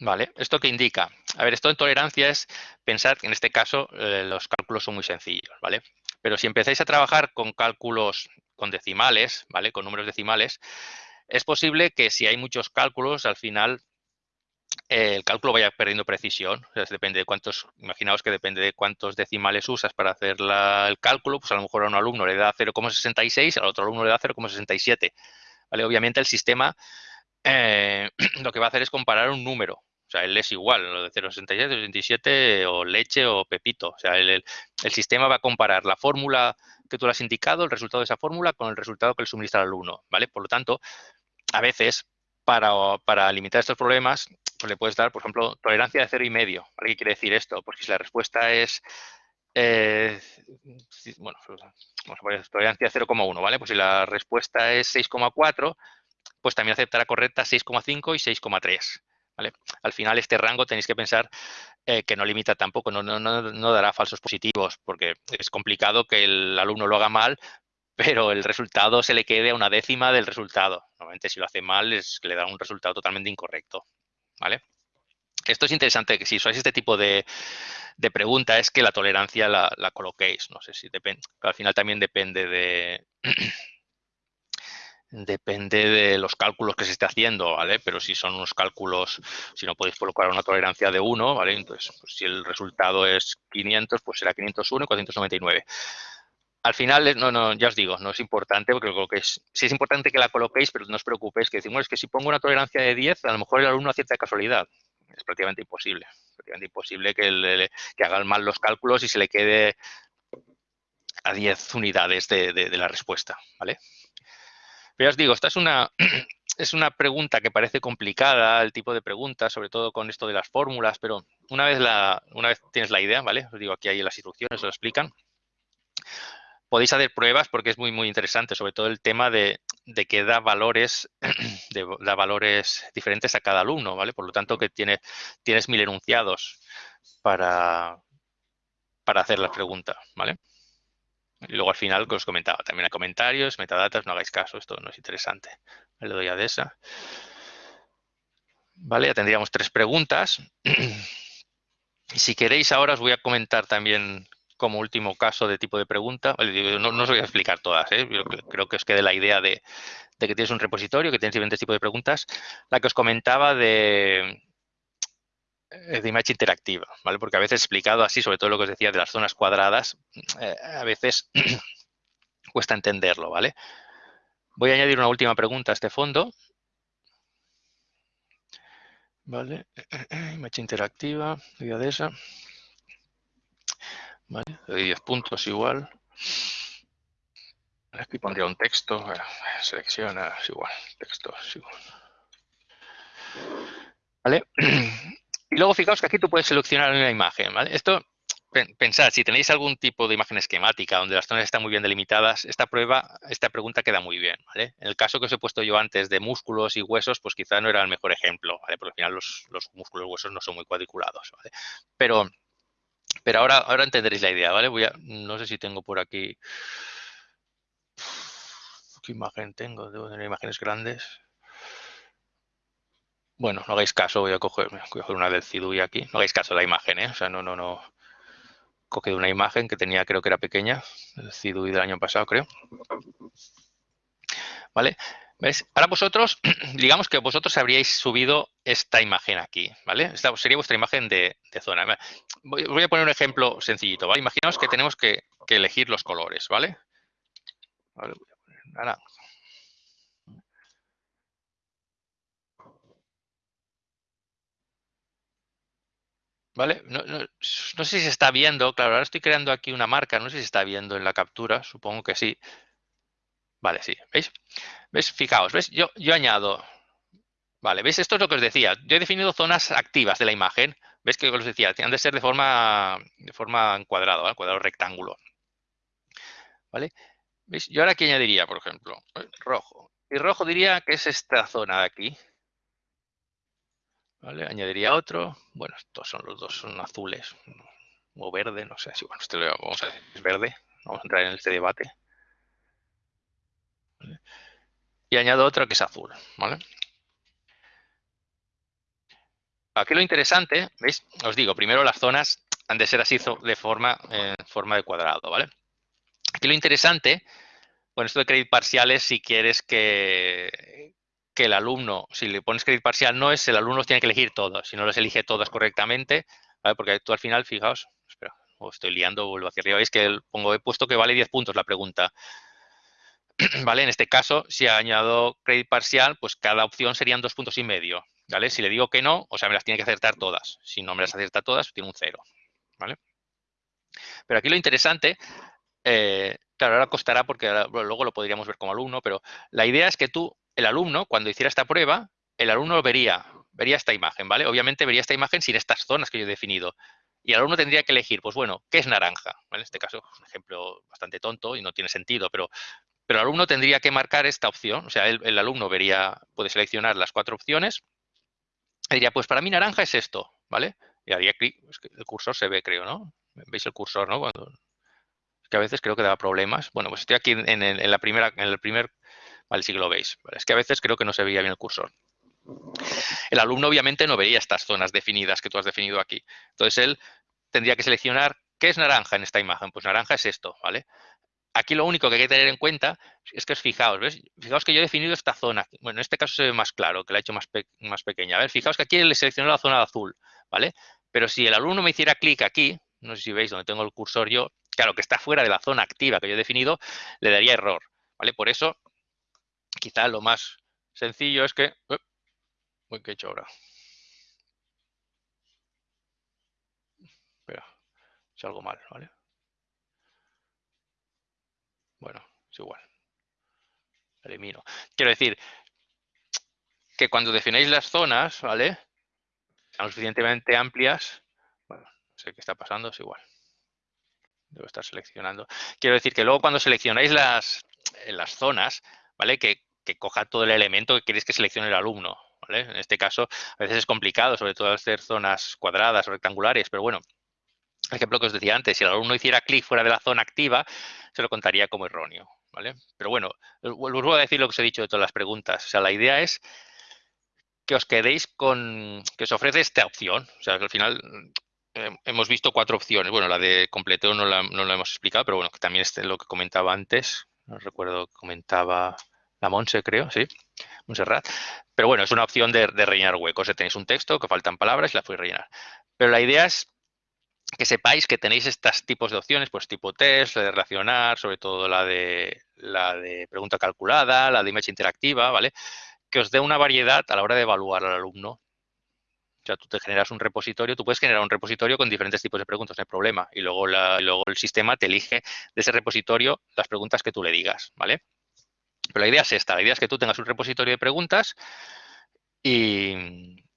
[SPEAKER 1] ¿Vale? ¿Esto qué indica? A ver, esto en tolerancia es pensar que en este caso eh, los cálculos son muy sencillos, ¿vale? Pero si empezáis a trabajar con cálculos con decimales, ¿vale? Con números decimales, es posible que si hay muchos cálculos, al final el cálculo vaya perdiendo precisión. Depende de cuántos, imaginaos que depende de cuántos decimales usas para hacer el cálculo, pues a lo mejor a un alumno le da 0,66, al otro alumno le da 0,67. ¿Vale? Obviamente el sistema eh, lo que va a hacer es comparar un número. O sea, él es igual, lo de 0,67, 0,67 o leche o pepito. O sea, el, el, sistema va a comparar la fórmula que tú le has indicado, el resultado de esa fórmula, con el resultado que le suministra al alumno. ¿Vale? Por lo tanto, a veces para, limitar estos problemas, pues le puedes dar, por ejemplo, tolerancia de cero y medio. ¿Qué quiere decir esto? Porque si la respuesta es, eh, bueno, vamos a poner tolerancia de 0,1, ¿vale? Pues si la respuesta es 6,4, pues también aceptará correcta 6,5 y 6,3. ¿Vale? Al final este rango tenéis que pensar eh, que no limita tampoco, no, dará falsos positivos, porque es complicado que el alumno lo haga mal, pero el resultado se le quede a una décima del resultado. Normalmente si lo hace mal es que le da un resultado totalmente incorrecto. ¿vale? Esto es interesante, que si usáis este tipo de, pregunta es que la tolerancia la, coloquéis. No sé si depende, al final también depende de... depende de los cálculos que se esté haciendo, ¿vale? Pero si son unos cálculos, si no podéis colocar una tolerancia de 1, ¿vale? Entonces, pues, si el resultado es 500, pues será 501 y 499. Al final, no, no, ya os digo, no es importante porque lo es, sí es importante que la coloquéis, pero no os preocupéis, que decimos es que si pongo una tolerancia de 10, a lo mejor el alumno acierta de casualidad. Es prácticamente imposible. prácticamente imposible que, hagan mal los cálculos y se le quede a 10 unidades de, la respuesta, ¿vale? Pero ya os digo, esta es una, es una pregunta que parece complicada, el tipo de pregunta, sobre todo con esto de las fórmulas, pero una vez, la, una vez tienes la idea, ¿vale? Os digo, aquí hay las instrucciones, lo explican. Podéis hacer pruebas porque es muy, muy interesante, sobre todo el tema de, que da valores, da valores diferentes a cada alumno, ¿vale? Por lo tanto, que tiene, tienes mil enunciados para, para hacer la pregunta, ¿vale? Y luego al final, que os comentaba, también hay comentarios, metadatas, no hagáis caso, esto no es interesante. Le doy a esa. Vale, ya tendríamos tres preguntas. Y si queréis ahora os voy a comentar también como último caso de tipo de pregunta. No, os voy a explicar todas, ¿eh? creo que os quede la idea de, que tienes un repositorio, que tienes diferentes tipos de preguntas. La que os comentaba de, de imagen interactiva, ¿vale? Porque a veces explicado así, sobre todo lo que os decía de las zonas cuadradas, eh, a veces cuesta entenderlo, ¿vale? Voy a añadir una última pregunta a este fondo. Vale, imagen interactiva, de esa. Vale, de 10 puntos igual. Aquí pondría un texto, selecciona, es igual, texto, es. ¿Vale? Y luego fijaos que aquí tú puedes seleccionar una imagen, ¿vale? Esto, pensad, si tenéis algún tipo de imagen esquemática donde las zonas están muy bien delimitadas, esta prueba, esta pregunta queda muy bien, ¿vale? En el caso que os he puesto yo antes de músculos y huesos, pues quizá no era el mejor ejemplo, ¿vale? Porque al final los, músculos y huesos no son muy cuadriculados, ¿vale? Pero, pero ahora, ahora entenderéis la idea, ¿vale? Voy a, no sé si tengo por aquí... ¿Qué imagen tengo? Debo tener imágenes grandes. Bueno, no hagáis caso, voy a coger, una del CIDUI aquí. No hagáis caso de la imagen, ¿eh? O sea, no, no, no. Coge una imagen que tenía, creo que era pequeña, el CIDUI del año pasado, creo. ¿Vale? Ahora vosotros, digamos que vosotros habríais subido esta imagen aquí, ¿vale? Esta sería vuestra imagen de, zona. Voy, a poner un ejemplo sencillito, ¿vale? Imaginaos que tenemos que, elegir los colores, ¿vale? vale. ¿Vale? No, sé si se está viendo, claro, ahora estoy creando aquí una marca, no sé si se está viendo en la captura, supongo que sí. Vale, sí, ¿veis? ¿Veis? Fijaos, ¿ves? Yo, yo añado, vale, ¿veis? Esto es lo que os decía, yo he definido zonas activas de la imagen, ¿veis que os decía? Han de ser de forma, de forma cuadrado, cuadrado rectángulo. ¿Vale? ¿Veis? Yo ahora aquí añadiría, por ejemplo, rojo. Y rojo diría que es esta zona de aquí, ¿Vale? Añadiría otro. Bueno, estos son los dos, son azules o verde, no sé si bueno, este vamos a decir, es verde. Vamos a entrar en este debate. Y añado otro que es azul, ¿vale? Aquí lo interesante, ¿veis? Os digo, primero las zonas han de ser así de forma, en forma de cuadrado, ¿vale? Aquí lo interesante, bueno, esto de crédito parciales, si quieres que, que el alumno, si le pones crédito parcial, no es el alumno tiene que elegir todos, si no los elige todas correctamente, porque tú al final, fijaos, espera, o estoy liando, vuelvo hacia arriba, veis que pongo, he puesto que vale 10 puntos la pregunta. ¿Vale? En este caso, si añado crédito parcial, pues cada opción serían dos puntos y medio. ¿Vale? Si le digo que no, o sea, me las tiene que acertar todas. Si no me las acierta todas, tiene un cero. ¿Vale? Pero aquí lo interesante, eh, claro, ahora costará porque luego lo podríamos ver como alumno, pero la idea es que tú el alumno, cuando hiciera esta prueba, el alumno vería, vería esta imagen, ¿vale? Obviamente vería esta imagen sin estas zonas que yo he definido. Y el alumno tendría que elegir, pues bueno, ¿qué es naranja? En este caso es un ejemplo bastante tonto y no tiene sentido, pero, pero el alumno tendría que marcar esta opción. O sea, el, alumno vería, puede seleccionar las cuatro opciones y diría, pues para mí naranja es esto, ¿vale? Y haría clic, el cursor se ve, creo, ¿no? ¿Veis el cursor, no? Cuando, que a veces creo que da problemas. Bueno, pues estoy aquí en, la primera, en el primer Vale, si lo veis. es que a veces creo que no se veía bien el cursor. El alumno obviamente no vería estas zonas definidas que tú has definido aquí. Entonces él tendría que seleccionar qué es naranja en esta imagen. Pues naranja es esto, ¿vale? Aquí lo único que hay que tener en cuenta es que os fijaos, ¿ves? Fijaos que yo he definido esta zona. Bueno, en este caso se ve más claro, que la he hecho más, pequeña. A ver, fijaos que aquí le selecciono la zona de azul, ¿vale? Pero si el alumno me hiciera clic aquí, no sé si veis donde tengo el cursor yo, claro, que está fuera de la zona activa que yo he definido, le daría error, ¿vale? Por eso, quizá lo más sencillo es que... Uy, ¿qué he hecho ahora? Espera, es algo mal, ¿vale? Bueno, es igual. Elimino. Quiero decir que cuando definéis las zonas, ¿vale? Sean suficientemente amplias. Bueno, no sé qué está pasando, es igual. Debo estar seleccionando. Quiero decir que luego cuando seleccionáis las, las zonas, ¿vale? Que, que coja todo el elemento que queréis que seleccione el alumno. ¿vale? En este caso, a veces es complicado, sobre todo hacer zonas cuadradas o rectangulares, pero bueno, ejemplo que os decía antes, si el alumno hiciera clic fuera de la zona activa, se lo contaría como erróneo. ¿vale? Pero bueno, vuelvo a decir lo que os he dicho de todas las preguntas. O sea, la idea es que os quedéis con, que os ofrece esta opción. O sea, que al final eh, hemos visto cuatro opciones. Bueno, la de completeo no la, no la hemos explicado, pero bueno, que también es lo que comentaba antes. No recuerdo, comentaba la Monse, creo, sí, Montserrat. Pero bueno, es una opción de rellenar huecos. Tenéis un texto que faltan palabras y la podéis rellenar. Pero la idea es que sepáis que tenéis estos tipos de opciones, pues tipo test, de relacionar, sobre todo la de, la de pregunta calculada, la de image interactiva, ¿vale? Que os dé una variedad a la hora de evaluar al alumno. O sea, tú te generas un repositorio, tú puedes generar un repositorio con diferentes tipos de preguntas, no hay problema. Y luego, luego el sistema te elige de ese repositorio las preguntas que tú le digas, ¿vale? Pero la idea es esta, la idea es que tú tengas un repositorio de preguntas y,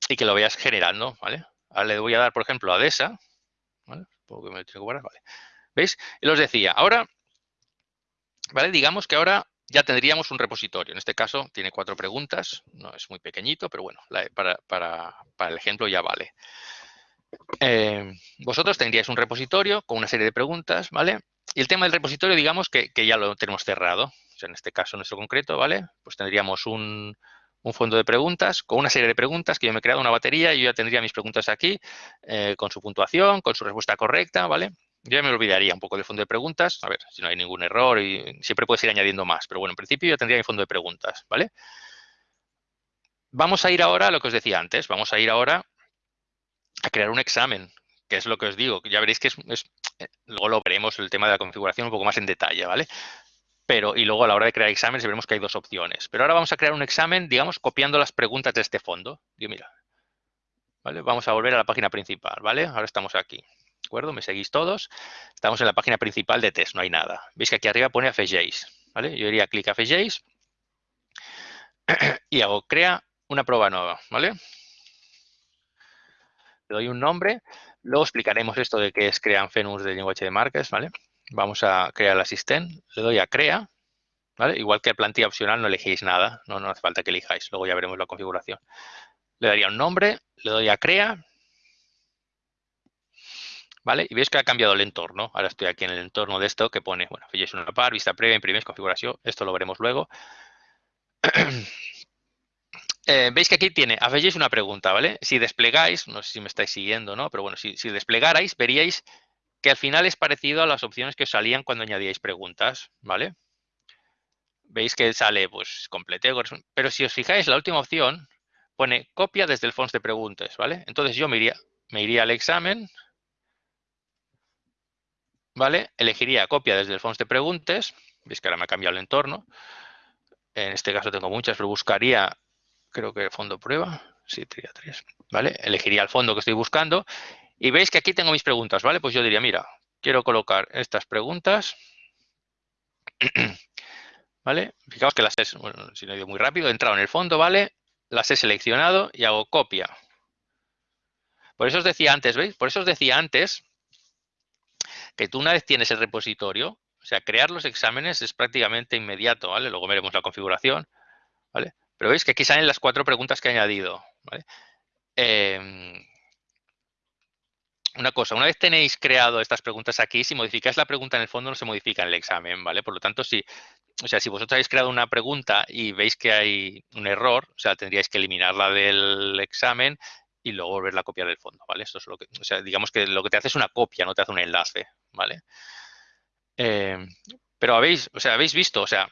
[SPEAKER 1] y que lo vayas generando, ¿vale? Ahora le voy a dar, por ejemplo, a DESA, ¿vale? ¿Veis? Y os decía, ahora, ¿vale? Digamos que ahora ya tendríamos un repositorio. En este caso tiene cuatro preguntas, no es muy pequeñito, pero bueno, para, el ejemplo ya vale. Eh, vosotros tendríais un repositorio con una serie de preguntas, ¿vale? Y el tema del repositorio, digamos que, ya lo tenemos cerrado. En este caso, nuestro concreto, ¿vale? Pues tendríamos un, un fondo de preguntas con una serie de preguntas que yo me he creado una batería y yo ya tendría mis preguntas aquí eh, con su puntuación, con su respuesta correcta, ¿vale? Yo ya me olvidaría un poco del fondo de preguntas, a ver si no hay ningún error y siempre puedes ir añadiendo más, pero bueno, en principio yo tendría mi fondo de preguntas, ¿vale? Vamos a ir ahora a lo que os decía antes, vamos a ir ahora a crear un examen, que es lo que os digo, ya veréis que es, es eh, luego lo veremos el tema de la configuración un poco más en detalle, ¿vale? Pero y luego a la hora de crear exámenes veremos que hay dos opciones. Pero ahora vamos a crear un examen, digamos, copiando las preguntas de este fondo. Digo, mira, ¿vale? Vamos a volver a la página principal, ¿vale? Ahora estamos aquí, ¿de acuerdo? Me seguís todos. Estamos en la página principal de test, no hay nada. Veis que aquí arriba pone AFJs, ¿vale? Yo iría clic a FJs y hago crea una prueba nueva, ¿vale? Le doy un nombre, luego explicaremos esto de qué es crean Fenus de lenguaje de marcas, ¿vale? Vamos a crear el asistente. Le doy a crea. ¿vale? Igual que plantilla opcional no elegís nada. No, hace falta que elijáis. Luego ya veremos la configuración. Le daría un nombre. Le doy a crea. ¿Vale? Y veis que ha cambiado el entorno. Ahora estoy aquí en el entorno de esto que pone, bueno, fíjese una par, vista previa, imprimir, configuración. Esto lo veremos luego. Eh, veis que aquí tiene, hacéis una pregunta, ¿vale? Si desplegáis, no sé si me estáis siguiendo, ¿no? Pero bueno, si desplegarais, veríais que al final es parecido a las opciones que salían cuando añadíais preguntas, ¿vale? Veis que sale, pues, completeo, pero si os fijáis, la última opción pone copia desde el font de preguntas, ¿vale? Entonces yo me iría, me iría al examen, ¿vale? Elegiría copia desde el font de preguntas, veis que ahora me ha cambiado el entorno, en este caso tengo muchas, pero buscaría, creo que fondo prueba, sí, tendría tres, ¿vale? Elegiría el fondo que estoy buscando y veis que aquí tengo mis preguntas, ¿vale? Pues yo diría, mira, quiero colocar estas preguntas. ¿Vale? Fijaos que las he, bueno, si no he ido muy rápido, he entrado en el fondo, ¿vale? Las he seleccionado y hago copia. Por eso os decía antes, ¿veis? Por eso os decía antes que tú una vez tienes el repositorio, o sea, crear los exámenes es prácticamente inmediato, ¿vale? Luego veremos la configuración, ¿vale? Pero veis que aquí salen las cuatro preguntas que he añadido, ¿vale? Eh, una cosa, una vez tenéis creado estas preguntas aquí, si modificáis la pregunta en el fondo no se modifica en el examen, ¿vale? Por lo tanto, si, o sea, si vosotros habéis creado una pregunta y veis que hay un error, o sea, tendríais que eliminarla del examen y luego volverla a copiar del fondo, ¿vale? Esto es lo que, o sea, digamos que lo que te hace es una copia, no te hace un enlace, ¿vale? Eh, Pero habéis, o sea, habéis visto, o sea,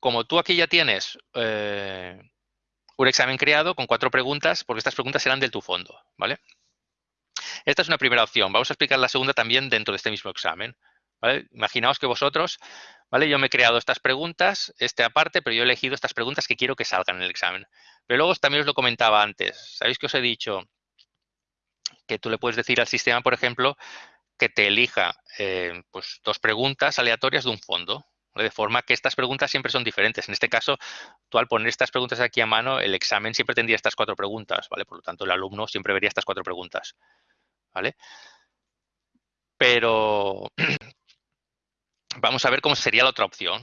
[SPEAKER 1] como tú aquí ya tienes eh, un examen creado con cuatro preguntas, porque estas preguntas serán de tu fondo, ¿vale? Esta es una primera opción. Vamos a explicar la segunda también dentro de este mismo examen. Imaginaos que vosotros, ¿vale? Yo me he creado estas preguntas, este aparte, pero yo he elegido estas preguntas que quiero que salgan en el examen. Pero luego también os lo comentaba antes. ¿Sabéis que os he dicho que tú le puedes decir al sistema, por ejemplo, que te elija eh, pues, dos preguntas aleatorias de un fondo? De forma que estas preguntas siempre son diferentes. En este caso, tú al poner estas preguntas aquí a mano, el examen siempre tendría estas cuatro preguntas, ¿vale? Por lo tanto, el alumno siempre vería estas cuatro preguntas, ¿vale? Pero vamos a ver cómo sería la otra opción,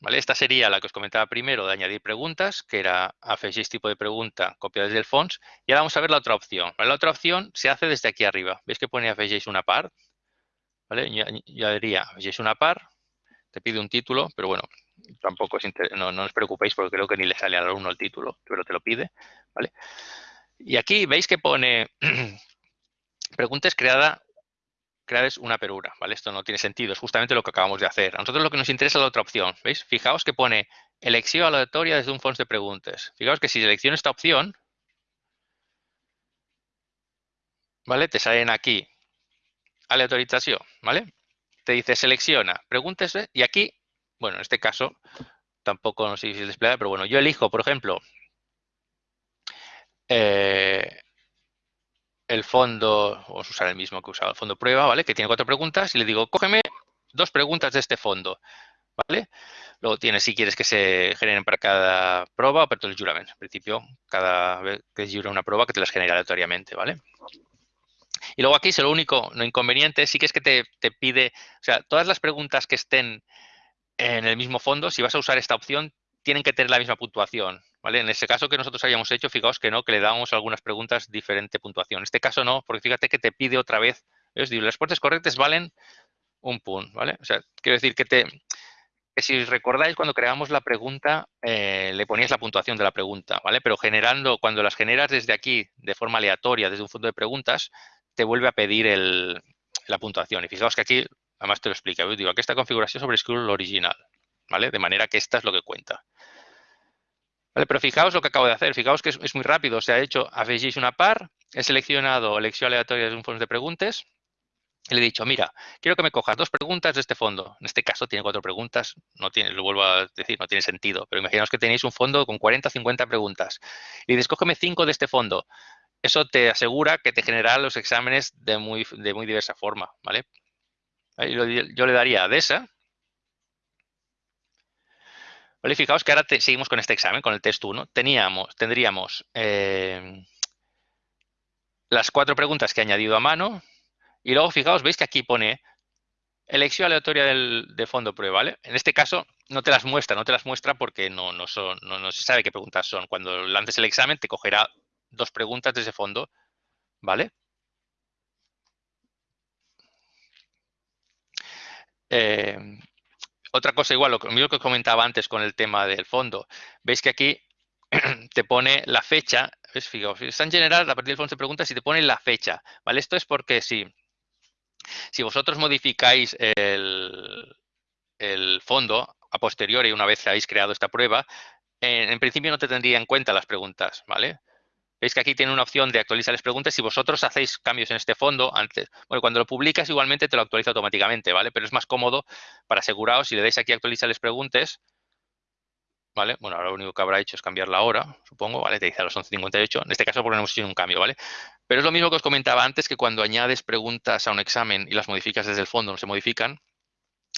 [SPEAKER 1] ¿vale? Esta sería la que os comentaba primero de añadir preguntas, que era afegir tipo de pregunta copiada desde el fonts. Y ahora vamos a ver la otra opción. La otra opción se hace desde aquí arriba. ¿Veis que pone afegéis una par? ¿Vale? Yo, diría afegéis una par, te pide un título, pero bueno, tampoco es no, no, os preocupéis porque creo que ni le sale al alumno el título, pero te lo pide, ¿vale? Y aquí veis que pone preguntas creada creades una perura, ¿vale? Esto no tiene sentido, es justamente lo que acabamos de hacer. A nosotros lo que nos interesa es la otra opción, ¿veis? Fijaos que pone elección aleatoria desde un fonts de preguntas. Fijaos que si selecciono esta opción, ¿vale? Te salen aquí aleatorización, ¿vale? te dice selecciona, pregúntese y aquí, bueno, en este caso tampoco no sé si desplegar, pero bueno, yo elijo, por ejemplo, eh, el fondo, vamos a usar el mismo que usaba el fondo prueba, ¿vale? Que tiene cuatro preguntas y le digo, cógeme dos preguntas de este fondo, ¿vale? Luego tienes si quieres que se generen para cada prueba o para todo el juramento. En principio, cada vez que jura una prueba que te las genera aleatoriamente, ¿vale? Y luego aquí, si lo único no inconveniente, sí que es que te, pide, o sea, todas las preguntas que estén en el mismo fondo, si vas a usar esta opción, tienen que tener la misma puntuación, En ese caso que nosotros hayamos hecho, fijaos que no, que le damos algunas preguntas diferente puntuación. En este caso no, porque fíjate que te pide otra vez, es decir, las respuestas correctas valen un punto, ¿vale? O sea, quiero decir que te, que si recordáis cuando creamos la pregunta, eh, le ponías la puntuación de la pregunta, ¿vale? Pero generando, cuando las generas desde aquí, de forma aleatoria, desde un fondo de preguntas, te vuelve a pedir la puntuación. Y fijaos que aquí, además te lo explica, digo, aquí esta configuración sobre Scroll original, ¿vale? De manera que esta es lo que cuenta. Pero fijaos lo que acabo de hacer, fijaos que es, muy rápido, se ha hecho afegís una par, he seleccionado elección aleatoria de un fondo de preguntas, y le he dicho, mira, quiero que me cojas dos preguntas de este fondo. En este caso tiene cuatro preguntas, no tiene, lo vuelvo a decir, no tiene sentido, pero imaginaos que tenéis un fondo con 40 o 50 preguntas. Y dices, cógeme cinco de este fondo eso te asegura que te generará los exámenes de muy, de muy diversa forma, ¿vale? Yo le daría a esa. ¿Vale? Fijaos que ahora seguimos con este examen, con el test 1. Teníamos, tendríamos eh, las cuatro preguntas que he añadido a mano. Y luego, fijaos, veis que aquí pone elección aleatoria del, de fondo prueba, ¿vale? En este caso, no te las muestra, no te las muestra porque no, no, se sabe qué preguntas son. Cuando lances el examen, te cogerá dos preguntas de ese fondo, ¿vale? Eh, otra cosa igual, lo mismo que comentaba antes con el tema del fondo. Veis que aquí te pone la fecha, ¿ves? Fijaos, están generadas a partir del fondo de preguntas y te pone la fecha, ¿vale? Esto es porque si, si vosotros modificáis el, el fondo a posteriori, una vez habéis creado esta prueba, en, en principio no te tendría en cuenta las preguntas, ¿vale? Veis que aquí tiene una opción de actualizar las preguntas. Si vosotros hacéis cambios en este fondo, antes, bueno, cuando lo publicas igualmente te lo actualiza automáticamente, ¿vale? Pero es más cómodo para aseguraros, si le dais aquí actualizar las preguntas, ¿vale? Bueno, ahora lo único que habrá hecho es cambiar la hora, supongo, ¿vale? Te dice a las 11.58. En este caso porque no hemos hecho un cambio, ¿vale? Pero es lo mismo que os comentaba antes, que cuando añades preguntas a un examen y las modificas desde el fondo, no se modifican,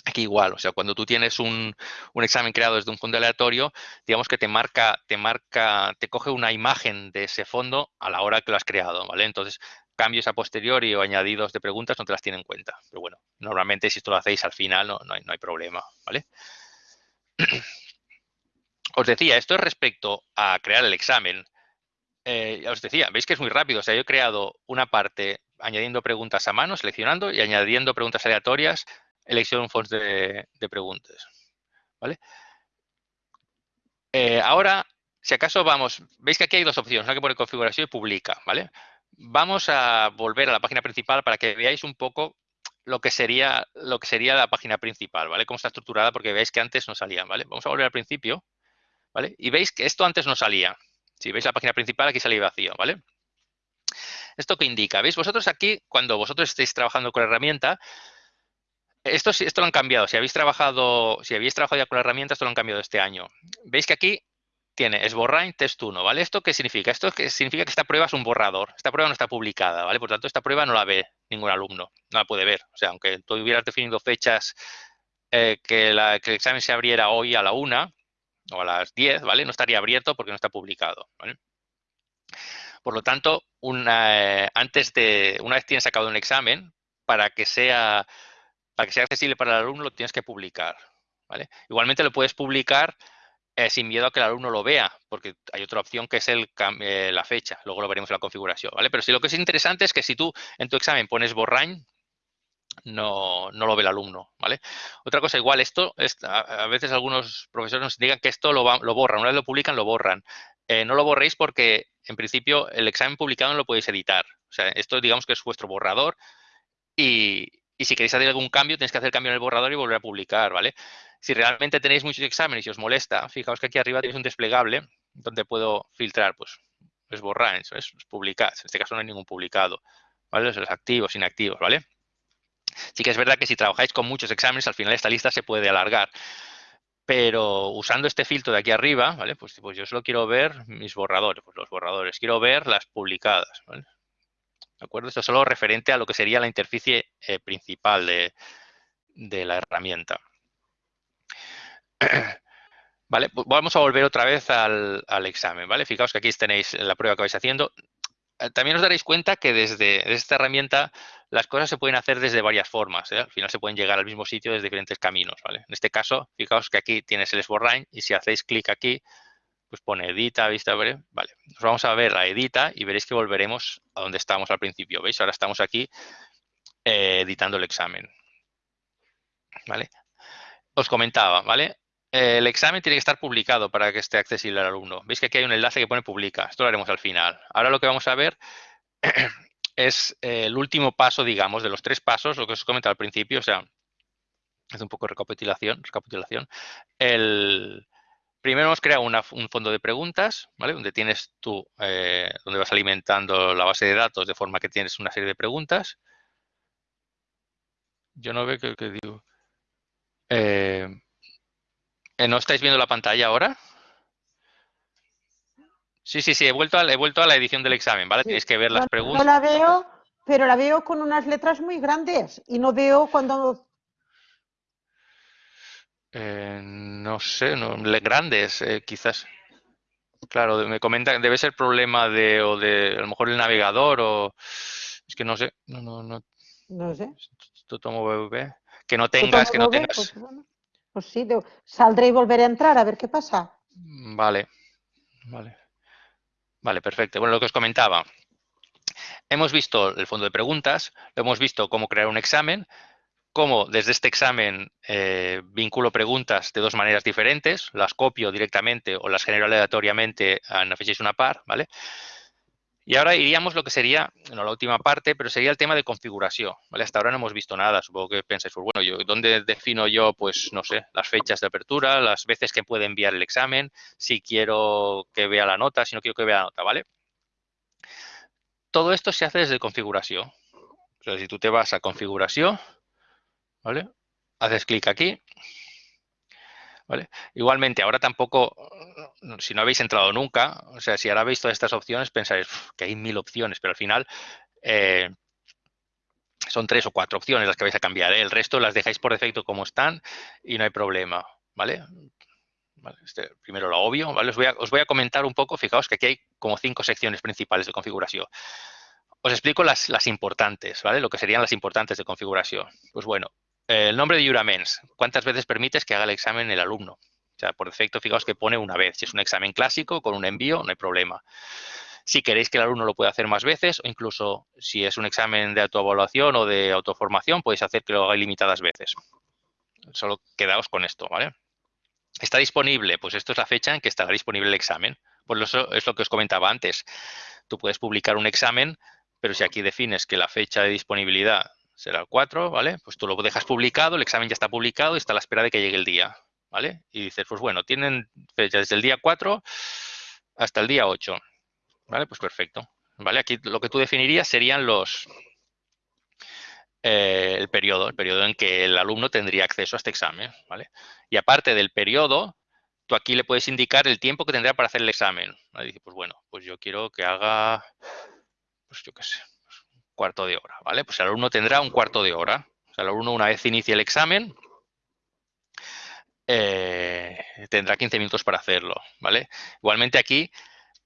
[SPEAKER 1] Aquí igual, o sea, cuando tú tienes un, examen creado desde un fondo aleatorio, digamos que te marca, te marca, te coge una imagen de ese fondo a la hora que lo has creado, ¿vale? Entonces, cambios a posteriori o añadidos de preguntas no te las tiene en cuenta. Pero bueno, normalmente si esto lo hacéis al final no, hay, no hay, problema, ¿vale? Os decía, esto es respecto a crear el examen. Eh, ya os decía, veis que es muy rápido. O sea, yo he creado una parte añadiendo preguntas a mano, seleccionando y añadiendo preguntas aleatorias elección fonts de, preguntas. ¿Vale? Eh, ahora, si acaso vamos, veis que aquí hay dos opciones, una que pone configuración y publica, ¿vale? Vamos a volver a la página principal para que veáis un poco lo que sería lo que sería la página principal, ¿vale? Cómo está estructurada, porque veis que antes no salía, ¿vale? Vamos a volver al principio, ¿vale? Y veis que esto antes no salía. Si veis la página principal, aquí salía vacío, ¿vale? ¿Esto qué indica? ¿Veis? Vosotros aquí, cuando vosotros estéis trabajando con la herramienta, esto, esto lo han cambiado. Si habéis trabajado, si habéis trabajado ya con la herramienta, esto lo han cambiado este año. Veis que aquí tiene Sborrain test 1, ¿vale? ¿Esto qué significa? Esto significa que esta prueba es un borrador. Esta prueba no está publicada, ¿vale? Por tanto, esta prueba no la ve ningún alumno, no la puede ver. O sea, aunque tú hubieras definido fechas eh, que, el examen se abriera hoy a la 1 o a las 10, ¿vale? No estaría abierto porque no está publicado. Por lo tanto, una, eh, antes de, una vez tienes sacado un examen, para que sea, para que sea accesible para el alumno, lo tienes que publicar. Igualmente lo puedes publicar eh, sin miedo a que el alumno lo vea, porque hay otra opción que es el, eh, la fecha, luego lo veremos en la configuración, ¿vale? Pero si lo que es interesante es que si tú en tu examen pones borrain, no, no lo ve el alumno, ¿vale? Otra cosa, igual esto, es, a, veces algunos profesores nos digan que esto lo, lo borran, una vez lo publican, lo borran. Eh, no lo borréis porque, en principio, el examen publicado no lo podéis editar. O sea, esto digamos que es vuestro borrador y, y si queréis hacer algún cambio, tenéis que hacer cambio en el borrador y volver a publicar, ¿vale? Si realmente tenéis muchos exámenes y os molesta, fijaos que aquí arriba tenéis un desplegable donde puedo filtrar, pues, es borrar, es, publicar. En este caso no hay ningún publicado, ¿vale? Los activos, inactivos, ¿vale? Sí que es verdad que si trabajáis con muchos exámenes, al final esta lista se puede alargar. Pero usando este filtro de aquí arriba, ¿vale? Pues, pues yo solo quiero ver mis borradores, pues los borradores. Quiero ver las publicadas, ¿vale? ¿De acuerdo? Esto es solo referente a lo que sería la interficie eh, principal de, de la herramienta. Vale, vamos a volver otra vez al, examen, ¿vale? Fijaos que aquí tenéis la prueba que vais haciendo. Eh, también os daréis cuenta que desde, esta herramienta las cosas se pueden hacer desde varias formas. ¿eh? Al final se pueden llegar al mismo sitio desde diferentes caminos, ¿vale? En este caso, fijaos que aquí tienes el Sborrain y si hacéis clic aquí, pues pone edita, vista breve. Vale, nos vamos a ver la edita y veréis que volveremos a donde estábamos al principio. ¿Veis? Ahora estamos aquí eh, editando el examen. ¿Vale? Os comentaba, ¿vale? el examen tiene que estar publicado para que esté accesible al alumno. Veis que aquí hay un enlace que pone publica. Esto lo haremos al final. Ahora lo que vamos a ver es eh, el último paso, digamos, de los tres pasos, lo que os comentaba al principio, o sea, es un poco recapitulación. recapitulación. El, primero hemos creado un fondo de preguntas, ¿vale? Donde tienes tú, eh, donde vas alimentando la base de datos de forma que tienes una serie de preguntas. Yo no veo que, que digo. Eh, eh, ¿No estáis viendo la pantalla ahora? Sí, sí, sí, he vuelto a, he vuelto a la edición del examen, ¿vale? Tenéis que ver las preguntas.
[SPEAKER 2] No la veo, pero la veo con unas letras muy grandes y no veo cuando...
[SPEAKER 1] Eh, no sé, no, grandes, eh, quizás. Claro, me comentan, debe ser problema de, o de, a lo mejor el navegador o... Es que no sé, no, no, no.
[SPEAKER 2] No sé.
[SPEAKER 1] tomo Que no tengas, que no tengas...
[SPEAKER 2] Pues pues sí, saldré y volveré a entrar a ver qué pasa.
[SPEAKER 1] Vale, vale. Vale, perfecto. Bueno, lo que os comentaba. Hemos visto el fondo de preguntas, hemos visto cómo crear un examen, cómo desde este examen eh, vinculo preguntas de dos maneras diferentes, las copio directamente o las genero aleatoriamente en la una par, ¿vale? Y ahora iríamos lo que sería, no la última parte, pero sería el tema de configuración. ¿vale? Hasta ahora no hemos visto nada. Supongo que pensáis, pues bueno, ¿dónde defino yo, pues no sé, las fechas de apertura, las veces que puede enviar el examen, si quiero que vea la nota, si no quiero que vea la nota, ¿vale? Todo esto se hace desde configuración. O sea, si tú te vas a configuración, Haces clic aquí Igualmente, ahora tampoco, si no habéis entrado nunca, o sea, si ahora veis todas estas opciones, pensáis que hay mil opciones, pero al final eh, son tres o cuatro opciones las que vais a cambiar. ¿eh? El resto las dejáis por defecto como están y no hay problema, ¿vale? Este, primero lo obvio. Os voy, a, os voy, a, comentar un poco, fijaos que aquí hay como cinco secciones principales de configuración. Os explico las, las importantes, ¿vale? Lo que serían las importantes de configuración. Pues bueno, el nombre de Juraments. ¿Cuántas veces permites que haga el examen el alumno? O sea, por defecto, fijaos que pone una vez. Si es un examen clásico, con un envío, no hay problema. Si queréis que el alumno lo pueda hacer más veces, o incluso si es un examen de autoevaluación o de autoformación, podéis hacer que lo haga ilimitadas veces. Solo quedaos con esto, ¿vale? ¿Está disponible? Pues esto es la fecha en que estará disponible el examen. Pues eso es lo que os comentaba antes. Tú puedes publicar un examen, pero si aquí defines que la fecha de disponibilidad será el 4, ¿vale? Pues tú lo dejas publicado, el examen ya está publicado y está a la espera de que llegue el día, ¿vale? Y dices, pues bueno, tienen fecha desde el día 4 hasta el día 8, ¿vale? Pues perfecto, ¿vale? Aquí lo que tú definirías serían los, eh, el periodo, el periodo en que el alumno tendría acceso a este examen, ¿vale? Y aparte del periodo, tú aquí le puedes indicar el tiempo que tendrá para hacer el examen. ¿vale? Dice, pues bueno, pues yo quiero que haga, pues yo qué sé, cuarto de hora, ¿vale? Pues el alumno tendrá un cuarto de hora. O sea, el alumno una vez inicie el examen, eh, tendrá 15 minutos para hacerlo, ¿vale? Igualmente aquí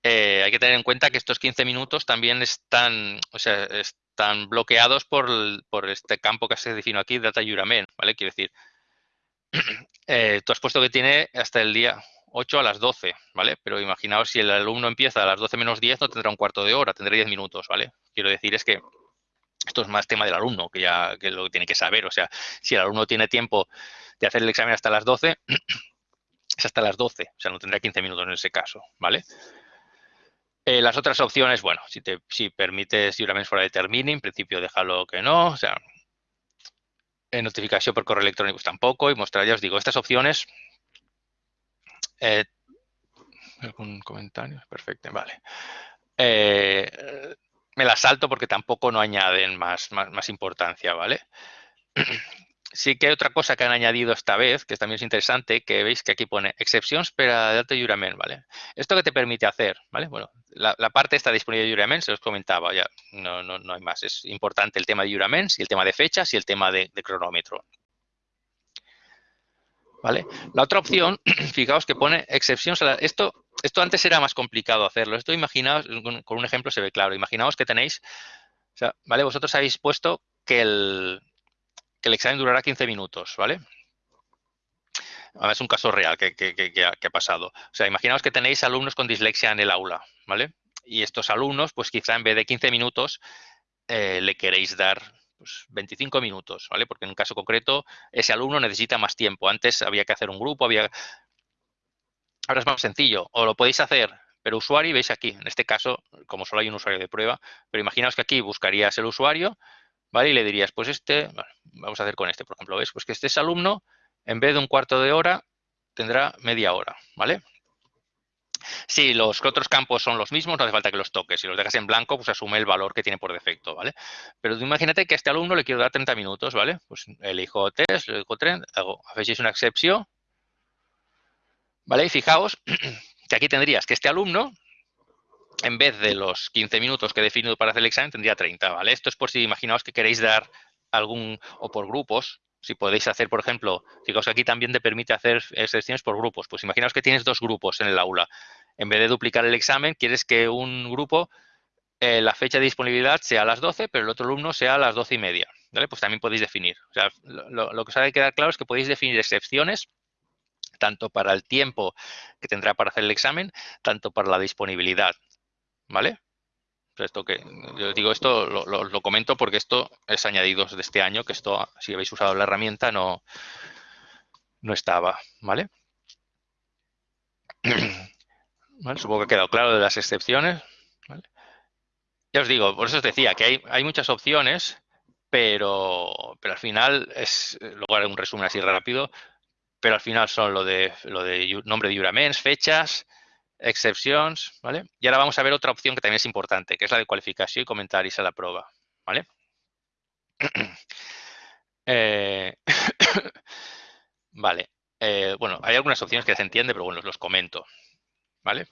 [SPEAKER 1] eh, hay que tener en cuenta que estos 15 minutos también están, o sea, están bloqueados por, por este campo que se define aquí, data jurament, ¿vale? Quiero decir, eh, tú has puesto que tiene hasta el día 8 a las 12, ¿vale? Pero imaginaos si el alumno empieza a las 12 menos 10, no tendrá un cuarto de hora, tendrá 10 minutos, ¿vale? Quiero decir es que esto es más tema del alumno, que ya que lo tiene que saber. O sea, si el alumno tiene tiempo de hacer el examen hasta las 12, es hasta las 12, o sea, no tendrá 15 minutos en ese caso, ¿vale? Eh, las otras opciones, bueno, si, te, si permites juraments fuera de termini, en principio déjalo que no, o sea, notificación por correo electrónico pues tampoco, y mostrar, ya os digo, estas opciones. Eh, ¿Algún comentario? Perfecto, vale. Me las salto porque tampoco no añaden más, más, más importancia, ¿vale? sí que hay otra cosa que han añadido esta vez, que también es interesante, que veis que aquí pone excepciones para dato jurament, ¿vale? ¿Esto que te permite hacer? ¿Vale? Bueno, la, parte está disponible de jurament, se os comentaba, ya no, no, no hay más. Es importante el tema de juraments y el tema de fechas y el tema de, cronómetro. ¿Vale? La otra opción, fijaos que pone excepciones. esto, esto antes era más complicado hacerlo. Esto imaginaos, con un ejemplo se ve claro. Imaginaos que tenéis, o sea, ¿vale? Vosotros habéis puesto que el, que el examen durará 15 minutos, ¿vale? Es un caso real que, ha, pasado. O sea, imaginaos que tenéis alumnos con dislexia en el aula, ¿vale? Y estos alumnos, pues quizá en vez de 15 minutos, eh, le queréis dar pues, 25 minutos, ¿vale? Porque en un caso concreto, ese alumno necesita más tiempo. Antes había que hacer un grupo, había... Ahora es más sencillo. O lo podéis hacer pero usuario, veis aquí, en este caso, como solo hay un usuario de prueba, pero imaginaos que aquí buscarías el usuario, ¿vale? Y le dirías, pues este, vamos a hacer con este, por ejemplo, ¿ves? Pues que este es alumno, en vez de un cuarto de hora, tendrá media hora, ¿vale? Si los otros campos son los mismos, no hace falta que los toques. Si los dejas en blanco, pues asume el valor que tiene por defecto, ¿vale? Pero imagínate que a este alumno le quiero dar 30 minutos, ¿vale? Pues elijo test, elijo 30, hago, hacéis una excepción, ¿vale? Y fijaos que aquí tendrías que este alumno en vez de los 15 minutos que he definido para hacer el examen, tendría 30, ¿vale? Esto es por si imaginaos que queréis dar algún, o por grupos, si podéis hacer, por ejemplo, fijaos que aquí también te permite hacer excepciones por grupos. Pues imaginaos que tienes dos grupos en el aula. En vez de duplicar el examen, quieres que un grupo, eh, la fecha de disponibilidad sea a las 12, pero el otro alumno sea a las 12 y media. ¿vale? Pues también podéis definir. O sea, lo, lo que os ha de quedar claro es que podéis definir excepciones tanto para el tiempo que tendrá para hacer el examen, tanto para la disponibilidad. ¿vale? Esto que, yo digo esto, lo, comento porque esto es añadido de este año, que esto, si habéis usado la herramienta, no, no estaba, ¿vale? Supongo que ha quedado claro de las excepciones. Ya os digo, por eso os decía que hay, hay muchas opciones, pero, pero al final es, luego haré un resumen así rápido, pero al final son lo de, lo de nombre de juraments, fechas, excepciones, ¿vale? Y ahora vamos a ver otra opción que también es importante, que es la de cualificación y comentarios a la prueba, ¿vale? Eh, vale, eh, bueno, hay algunas opciones que se entiende, pero bueno, los comento, ¿vale?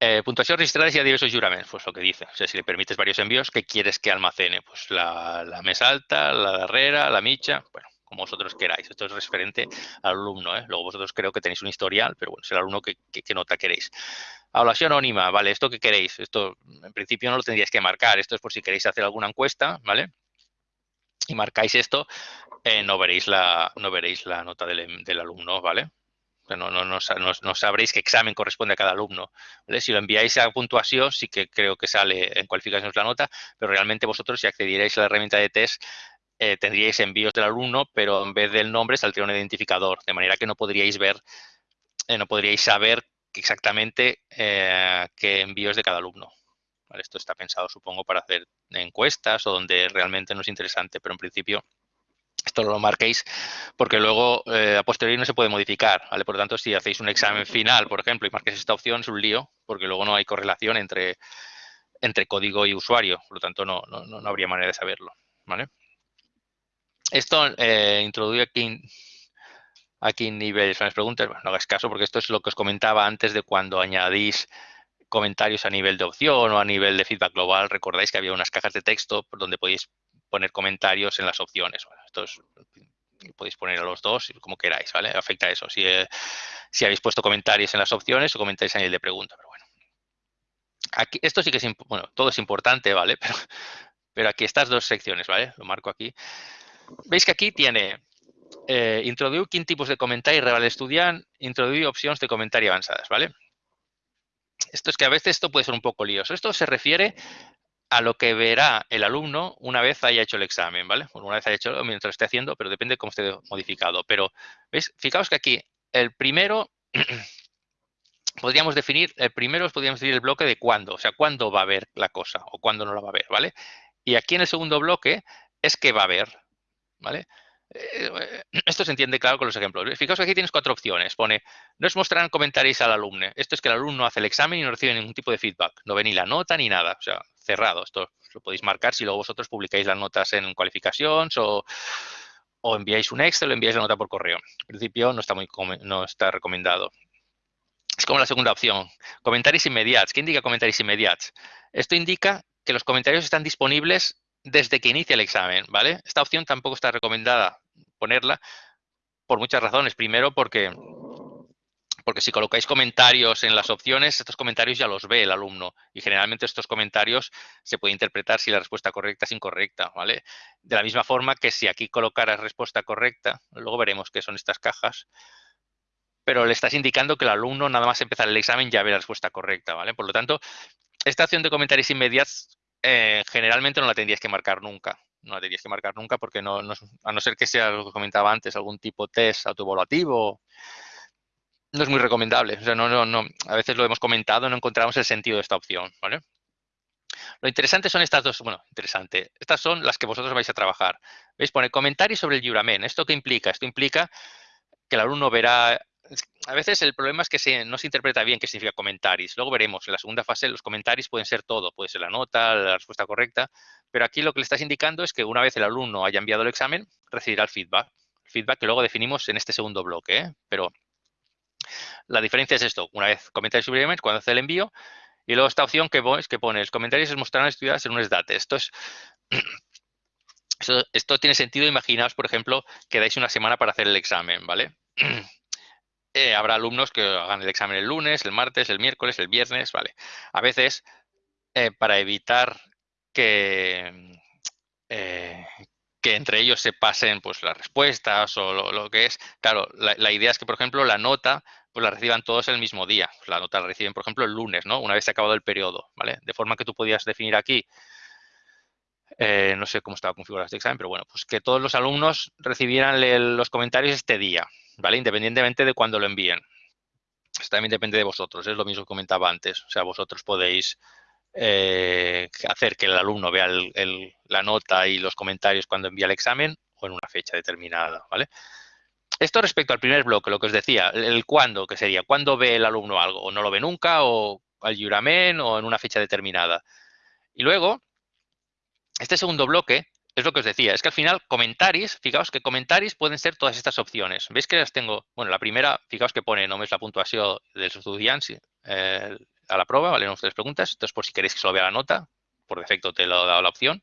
[SPEAKER 1] Eh, puntuación registrada y diversos juramentos, pues lo que dice. O sea, si le permites varios envíos, ¿qué quieres que almacene? Pues la, la mesa alta, la darrera, la micha, bueno, como vosotros queráis. Esto es referente al alumno. ¿eh? Luego vosotros creo que tenéis un historial, pero bueno, es el alumno que, nota queréis. Evaluación anónima, ¿vale? ¿Esto qué queréis? Esto en principio no lo tendríais que marcar. Esto es por si queréis hacer alguna encuesta, ¿vale? Y marcáis esto, eh, no, veréis la, no veréis la nota del, alumno, ¿vale? No, no, no, sabréis qué examen corresponde a cada alumno. Si lo enviáis a puntuación, sí que creo que sale en cualificaciones la nota, pero realmente vosotros si accedierais a la herramienta de test, eh, tendríais envíos del alumno, pero en vez del nombre saldría un identificador, de manera que no podríais ver, eh, no podríais saber exactamente eh, qué envíos de cada alumno. Esto está pensado, supongo, para hacer encuestas o donde realmente no es interesante, pero en principio esto lo marquéis porque luego eh, a posteriori no se puede modificar, ¿vale? Por lo tanto, si hacéis un examen final, por ejemplo, y marquéis esta opción, es un lío porque luego no hay correlación entre, entre código y usuario, por lo tanto no, no, habría manera de saberlo, ¿vale? Esto eh, aquí, aquí niveles, las preguntas, no hagáis caso porque esto es lo que os comentaba antes de cuando añadís comentarios a nivel de opción o a nivel de feedback global. Recordáis que había unas cajas de texto donde podéis poner comentarios en las opciones. Bueno, podéis poner a los dos como queráis, ¿vale? Afecta a eso. Si, eh, si habéis puesto comentarios en las opciones o comentáis a nivel de pregunta, pero bueno. Aquí, esto sí que es, bueno, todo es importante, ¿vale? Pero, pero aquí estas dos secciones, ¿vale? Lo marco aquí. Veis que aquí tiene eh, introduir tipos de comentarios real estudiant, introduir opciones de comentario avanzadas, ¿vale? Esto es que a veces esto puede ser un poco lioso. Esto se refiere a lo que verá el alumno una vez haya hecho el examen, ¿vale? una vez haya hecho mientras esté haciendo, pero depende de cómo esté modificado. Pero, ¿veis? Fijaos que aquí el primero, podríamos definir, el primero podríamos definir el bloque de cuándo, o sea, cuándo va a ver la cosa o cuándo no la va a ver, ¿vale? Y aquí en el segundo bloque es que va a ver, ¿vale? Eh, esto se entiende claro con los ejemplos. Fijaos que aquí tienes cuatro opciones. Pone, no es mostrarán comentarios al alumno. Esto es que el alumno hace el examen y no recibe ningún tipo de feedback. No ve ni la nota ni nada. O sea, cerrado. Esto lo podéis marcar si luego vosotros publicáis las notas en cualificaciones o, o enviáis un Excel o enviáis la nota por correo. En principio no está, muy, no está recomendado. Es como la segunda opción. Comentarios inmediatos. ¿Qué indica comentarios inmediatos? Esto indica que los comentarios están disponibles desde que inicia el examen, ¿vale? Esta opción tampoco está recomendada ponerla por muchas razones. Primero, porque, porque si colocáis comentarios en las opciones, estos comentarios ya los ve el alumno y generalmente estos comentarios se puede interpretar si la respuesta correcta es incorrecta, ¿vale? De la misma forma que si aquí colocaras respuesta correcta, luego veremos qué son estas cajas, pero le estás indicando que el alumno nada más empezar el examen ya ve la respuesta correcta, ¿vale? Por lo tanto, esta opción de comentarios inmediatos eh, generalmente no la tendrías que marcar nunca. No la tendrías que marcar nunca porque a no ser que sea lo que comentaba antes, algún tipo de test autoevaluativo, no es muy recomendable. O sea, no, no, no, a veces lo hemos comentado, no encontramos el sentido de esta opción, ¿vale? Lo interesante son estas dos, bueno, interesante, estas son las que vosotros vais a trabajar. ¿Veis? Pone comentarios sobre el juramen. ¿Esto qué implica? Esto implica que el alumno verá a veces el problema es que no se interpreta bien qué significa comentarios. Luego veremos, en la segunda fase los comentarios pueden ser todo, puede ser la nota, la respuesta correcta, pero aquí lo que le estás indicando es que una vez el alumno haya enviado el examen, recibirá el feedback. feedback que luego definimos en este segundo bloque, ¿eh? pero la diferencia es esto, una vez comentarios sobre cuando hace el envío, y luego esta opción que, pones, que pones, comentarios se mostrarán estudiadas en un SDATE. Esto es... Esto, esto tiene sentido, imaginaos, por ejemplo, que dais una semana para hacer el examen, ¿vale? Eh, habrá alumnos que hagan el examen el lunes, el martes, el miércoles, el viernes, ¿vale? A veces, eh, para evitar que, eh, que entre ellos se pasen pues, las respuestas o lo, que es, claro, la, idea es que, por ejemplo, la nota pues la reciban todos el mismo día. La nota la reciben, por ejemplo, el lunes, ¿no? Una vez se ha acabado el periodo, ¿vale? De forma que tú podías definir aquí no sé cómo estaba configurado este examen, pero bueno, pues que todos los alumnos recibieran los comentarios este día. ¿Vale? Independientemente de cuándo lo envíen. Esto también depende de vosotros, es lo mismo que comentaba antes. O sea, vosotros podéis eh, hacer que el alumno vea la nota y los comentarios cuando envía el examen o en una fecha determinada, ¿vale? Esto respecto al primer bloque, lo que os decía, el cuándo, que sería, ¿cuándo ve el alumno algo? O no lo ve nunca, o al juramen, o en una fecha determinada. Y luego, este segundo bloque es lo que os decía, es que al final comentarios, fijaos que comentarios pueden ser todas estas opciones. ¿Veis que las tengo? Bueno, la primera, fijaos que pone només la puntuación dels estudiants eh, a la prueba, ¿vale? No tres preguntas. Entonces, por si queréis que solo vea la nota, por defecto te lo he dado la opción.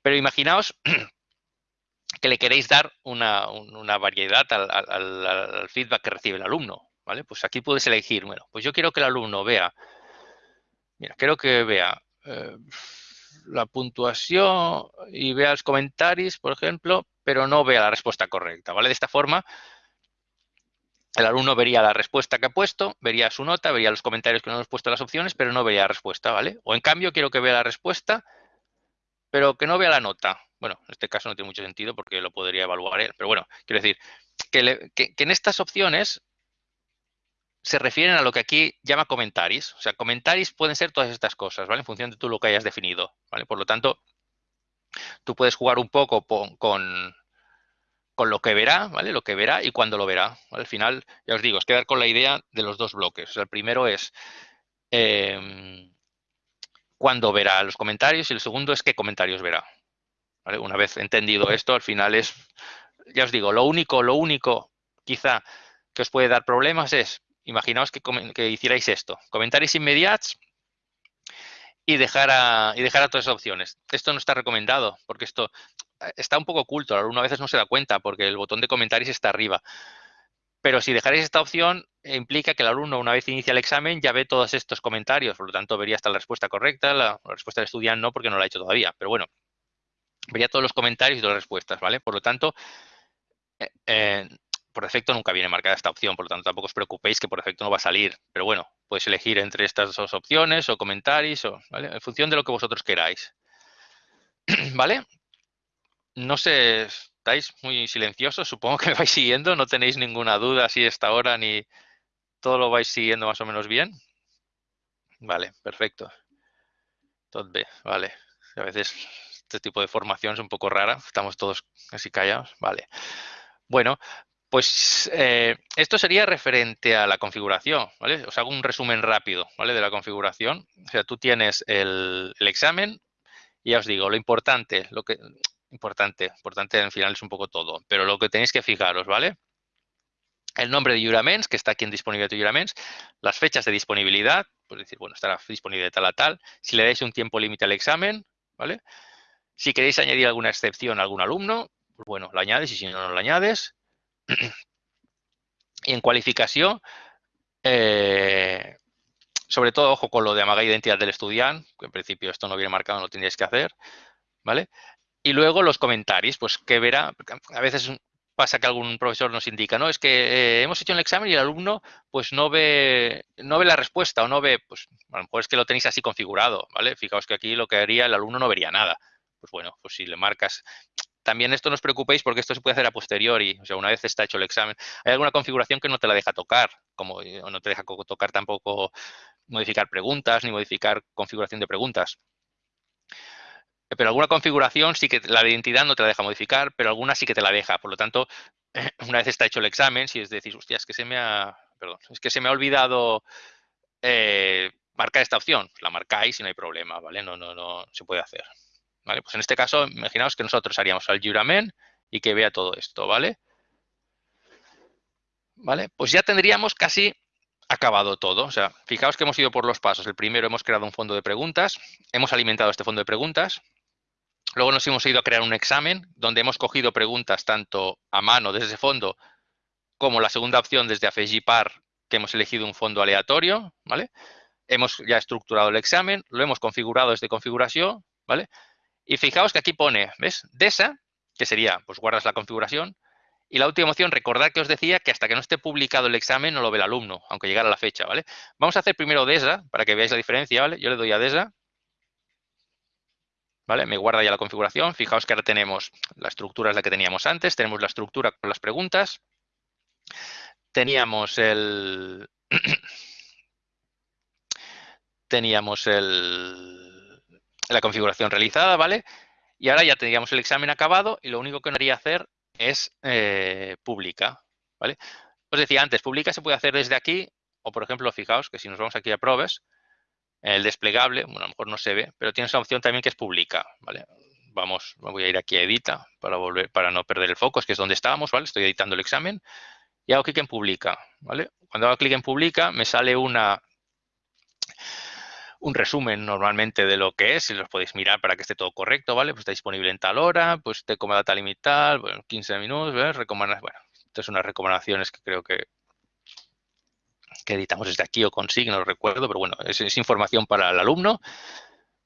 [SPEAKER 1] Pero imaginaos que le queréis dar una, variedad al, feedback que recibe el alumno, ¿vale? Pues aquí puedes elegir, bueno, pues yo quiero que el alumno vea, mira, quiero que vea... Eh, la puntuación y vea los comentarios, por ejemplo, pero no vea la respuesta correcta, ¿vale? De esta forma, el alumno vería la respuesta que ha puesto, vería su nota, vería los comentarios que no hemos puesto las opciones, pero no vería la respuesta, ¿vale? O en cambio, quiero que vea la respuesta, pero que no vea la nota. Bueno, en este caso no tiene mucho sentido porque lo podría evaluar él, pero bueno, quiero decir que, que en estas opciones se refieren a lo que aquí llama comentarios. O sea, comentarios pueden ser todas estas cosas, ¿vale? En función de tú lo que hayas definido, ¿vale? Por lo tanto, tú puedes jugar un poco con, con, lo que verá, ¿vale? Lo que verá y cuándo lo verá. Al final, ya os digo, es quedar con la idea de los dos bloques. O sea, el primero es eh, cuándo verá los comentarios y el segundo es qué comentarios verá. Una vez entendido esto, al final es, ya os digo, lo único, lo único quizá que os puede dar problemas es, imaginaos que, que hicierais esto, comentarios inmediatos y dejar, a, y dejar a todas esas opciones. Esto no está recomendado porque esto eh, está un poco oculto, el alumno a veces no se da cuenta porque el botón de comentarios está arriba. Pero si dejaréis esta opción, implica que el alumno, una vez inicia el examen, ya ve todos estos comentarios. Por lo tanto, vería hasta la respuesta correcta, la, respuesta del estudiante no, porque no la ha hecho todavía. Pero bueno, vería todos los comentarios y todas las respuestas, ¿vale? Por lo tanto, eh, eh, por defecto nunca viene marcada esta opción, por lo tanto tampoco os preocupéis que por defecto no va a salir. Pero bueno, podéis elegir entre estas dos opciones o comentarios, o, ¿vale? En función de lo que vosotros queráis. ¿Vale? No sé, estáis muy silenciosos, supongo que me vais siguiendo, no tenéis ninguna duda si esta hora ni todo lo vais siguiendo más o menos bien. Vale, perfecto. Todo bien, vale. A veces este tipo de formación es un poco rara, estamos todos casi callados, vale. Bueno, pues eh, esto sería referente a la configuración, ¿vale? Os hago un resumen rápido, ¿vale? De la configuración. O sea, tú tienes el, examen y ya os digo, lo importante, lo que importante, importante al final es un poco todo, pero lo que tenéis que fijaros, ¿vale? El nombre de Juraments, que está aquí en disponibilidad de Juraments, las fechas de disponibilidad, pues decir, bueno, estará disponible de tal a tal, si le dais un tiempo límite al examen, ¿vale? Si queréis añadir alguna excepción a algún alumno, pues bueno, lo añades y si no, no lo añades. y en cualificación, eh, sobre todo, ojo con lo de amagar identidad del estudiante, que en principio esto no viene marcado, no lo tendríais que hacer, ¿vale? Y luego los comentarios, pues que verá, a veces pasa que algún profesor nos indica, no, es que eh, hemos hecho un examen y el alumno pues no ve, no ve la respuesta o no ve, pues a lo mejor es que lo tenéis así configurado, ¿vale? Fijaos que aquí lo que haría el alumno no vería nada. Pues bueno, pues si le marcas, también esto no os preocupéis porque esto se puede hacer a posteriori, o sea, una vez está hecho el examen. Hay alguna configuración que no te la deja tocar, como eh, no te deja tocar tampoco modificar preguntas ni modificar configuración de preguntas. Pero alguna configuración sí que la identidad no te la deja modificar, pero alguna sí que te la deja. Por lo tanto, una vez está hecho el examen, si es decir, hostia, es que se me ha, perdón, es que se me ha olvidado eh, marcar esta opción, la marcáis y no hay problema, ¿vale? No, no, no se puede hacer. Pues en este caso, imaginaos que nosotros haríamos al juramen y que vea todo esto, ¿vale? ¿Vale? Pues ya tendríamos casi acabado todo. O sea, fijaos que hemos ido por los pasos. El primero hemos creado un fondo de preguntas, hemos alimentado este fondo de preguntas, Luego nos hemos ido a crear un examen donde hemos cogido preguntas tanto a mano desde ese fondo como la segunda opción desde AFEGIPAR que hemos elegido un fondo aleatorio, ¿vale? Hemos ya estructurado el examen, lo hemos configurado desde configuración, ¿vale? Y fijaos que aquí pone, ¿ves? DESA, que sería, pues guardas la configuración. Y la última opción, recordad que os decía que hasta que no esté publicado el examen no lo ve el alumno, aunque llegara la fecha, ¿vale? Vamos a hacer primero DESA para que veáis la diferencia, ¿vale? Yo le doy a DESA me guarda ya la configuración. Fijaos que ahora tenemos la estructura es la que teníamos antes. Tenemos la estructura con las preguntas. Teníamos el... teníamos el, la configuración realizada, ¿vale? Y ahora ya tendríamos el examen acabado y lo único que nos haría hacer es eh, publica, ¿vale? Os decía antes, publica se puede hacer desde aquí o, por ejemplo, fijaos que si nos vamos aquí a pruebas, el desplegable, bueno, a lo mejor no se ve, pero tiene esa opción también que es publica, ¿vale? Vamos, voy a ir aquí a edita para volver, para no perder el foco, es que es donde estábamos, ¿vale? Estoy editando el examen y hago clic en publica, ¿vale? Cuando hago clic en publica me sale una un resumen normalmente de lo que es, si los podéis mirar para que esté todo correcto, ¿vale? Pues está disponible en tal hora, pues te como data limitada, bueno, 15 minutos, ¿ves? Recomendaciones, bueno, estas son unas recomendaciones que creo que que editamos desde aquí o consigue, no lo recuerdo, pero bueno, es, información para el alumno,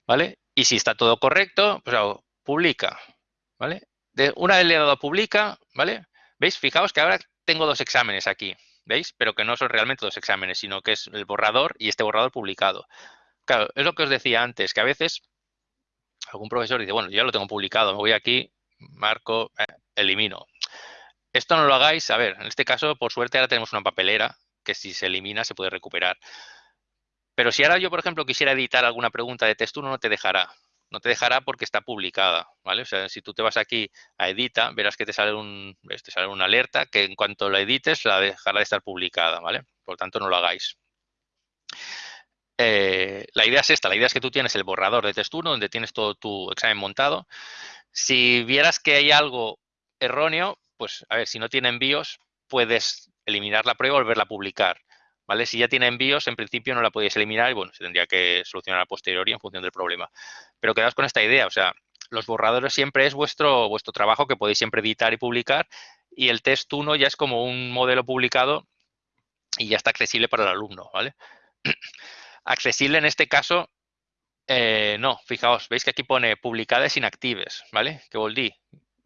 [SPEAKER 1] ¿vale? Y si está todo correcto, pues hago publica, ¿vale? De, una vez le he dado publica, ¿vale? ¿Veis? Fijaos que ahora tengo dos exámenes aquí, ¿veis? Pero que no son realmente dos exámenes, sino que es el borrador y este borrador publicado. Claro, es lo que os decía antes, que a veces algún profesor dice, bueno, ya lo tengo publicado, me voy aquí, marco, eh, elimino. Esto no lo hagáis, a ver, en este caso, por suerte, ahora tenemos una papelera que si se elimina se puede recuperar. Pero si ahora yo, por ejemplo, quisiera editar alguna pregunta de texto, no te dejará. No te dejará porque está publicada, ¿vale? O sea, si tú te vas aquí a edita, verás que te sale un, te sale una alerta que en cuanto la edites la dejará de estar publicada, ¿vale? Por tanto, no lo hagáis. Eh, la idea es esta, la idea es que tú tienes el borrador de test 1 donde tienes todo tu examen montado. Si vieras que hay algo erróneo, pues a ver, si no tiene envíos, puedes eliminar la prueba y volverla a publicar. ¿Vale? Si ya tiene envíos, en principio no la podéis eliminar y bueno, se tendría que solucionar a posteriori en función del problema. Pero quedaos con esta idea, o sea, los borradores siempre es vuestro, vuestro trabajo que podéis siempre editar y publicar y el test 1 ya es como un modelo publicado y ya está accesible para el alumno, ¿vale? Accesible en este caso, eh, no, fijaos, veis que aquí pone publicadas inactives, ¿vale? Que volví,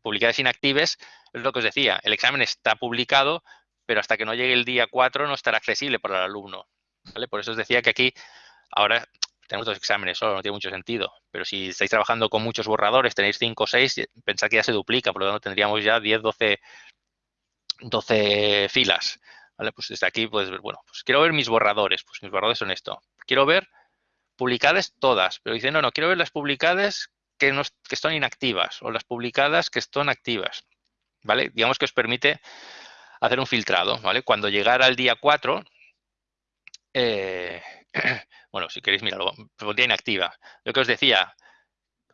[SPEAKER 1] publicadas inactives es lo que os decía, el examen está publicado, pero hasta que no llegue el día 4 no estará accesible para el alumno. ¿vale? Por eso os decía que aquí ahora tenemos dos exámenes solo, no tiene mucho sentido. Pero si estáis trabajando con muchos borradores, tenéis 5 o 6, pensad que ya se duplica, por lo tanto tendríamos ya 10, 12, 12 filas. ¿vale? Pues desde aquí, pues bueno, pues quiero ver mis borradores. Pues mis borradores son esto. Quiero ver publicadas todas, pero dicen, no, no, quiero ver las publicadas que, no, que están inactivas o las publicadas que están activas. ¿Vale? Digamos que os permite hacer un filtrado, ¿vale? Cuando llegara el día 4, eh, bueno, si queréis, mirarlo, pondría inactiva. Lo que os decía,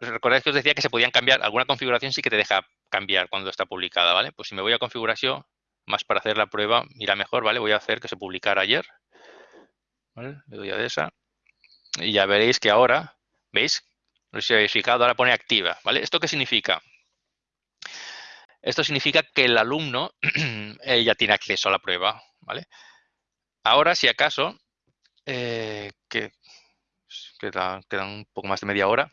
[SPEAKER 1] recordáis que os decía que se podían cambiar, alguna configuración sí que te deja cambiar cuando está publicada, ¿vale? Pues si me voy a configuración, más para hacer la prueba, mira mejor, ¿vale? Voy a hacer que se publicara ayer, Le doy a esa. Y ya veréis que ahora, ¿veis? No sé si habéis fijado, ahora pone activa, ¿vale? ¿Esto qué significa? Esto significa que el alumno eh, ya tiene acceso a la prueba, ¿vale? Ahora, si acaso, eh, que queda, un poco más de media hora,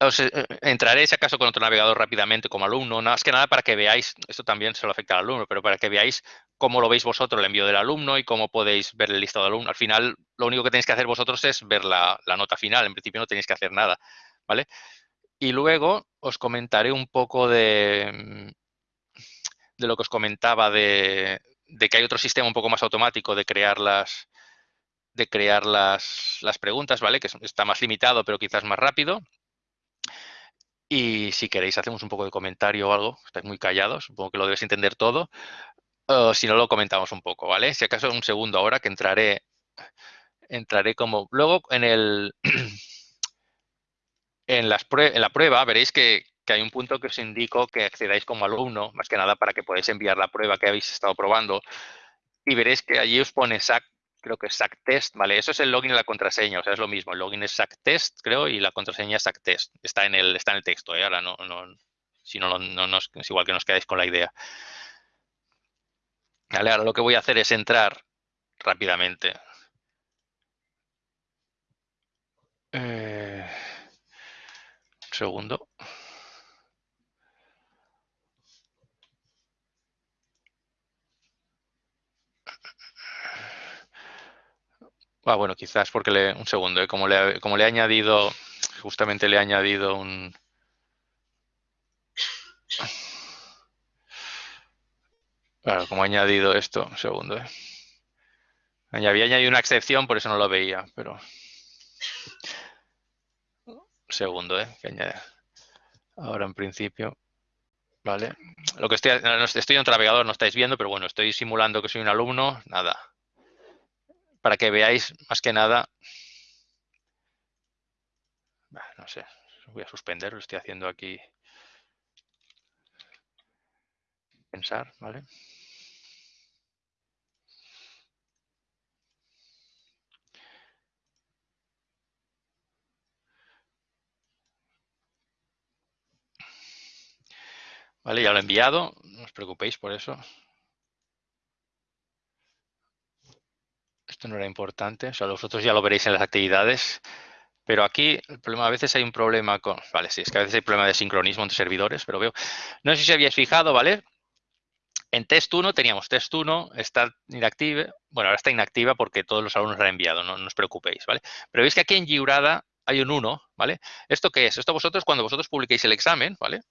[SPEAKER 1] os, eh, entraré, si acaso, con otro navegador rápidamente como alumno, más que nada para que veáis, esto también se lo afecta al alumno, pero para que veáis cómo lo veis vosotros el envío del alumno y cómo podéis ver el listado de alumno. Al final, lo único que tenéis que hacer vosotros es ver la, nota final. En principio no tenéis que hacer nada, ¿vale? Y luego os comentaré un poco de, mm, de lo que os comentaba de, que hay otro sistema un poco más automático de crear las, de crear las, las preguntas, ¿vale? Que está más limitado, pero quizás más rápido. Y si queréis hacemos un poco de comentario o algo, estáis muy callados, supongo que lo debéis entender todo. Si no, lo comentamos un poco, ¿vale? Si acaso un segundo ahora que entraré, entraré como... Luego en el... En, la prueba veréis que, hay un punto que os indico que accedáis como alumno, más que nada para que podáis enviar la prueba que habéis estado probando. Y veréis que allí os pone creo que es SAC test, ¿vale? Eso es el login y la contraseña, o sea, es lo mismo. El login es SAC test, creo, y la contraseña es SAC test. Está en el, está en el texto, ¿eh? Ahora no, no, si no, no, es igual que nos quedáis con la idea. Vale, ahora lo que voy a hacer es entrar rápidamente. Eh segundo. Ah, bueno, quizás porque le... Un segundo, ¿eh? como, le, como he añadido... Justamente le he añadido un... Claro, como he añadido esto, un segundo. ¿eh? Había añadido una excepción, por eso no lo veía, pero segundo, ¿eh? Que Ahora en principio. Vale. Lo que estoy, estoy en otro navegador, no estáis viendo, pero bueno, estoy simulando que soy un alumno. Nada. Para que veáis más que nada. No sé. Voy a suspender, lo estoy haciendo aquí. Pensar, ¿vale? Vale, ya lo he enviado, no os preocupéis por eso. Esto no era importante, o sea, vosotros ya lo veréis en las actividades. Pero aquí el problema, a veces hay un problema con... Vale, sí, es que a veces hay problema de sincronismo entre servidores, pero veo... No sé si habíais fijado, ¿vale? En test 1 teníamos test 1, está inactiva. Bueno, ahora está inactiva porque todos los alumnos la han enviado, no, os preocupéis, ¿vale? Pero veis que aquí en Giurada hay un 1, ¿vale? ¿Esto qué es? Esto vosotros, cuando vosotros publiquéis el examen, ¿vale?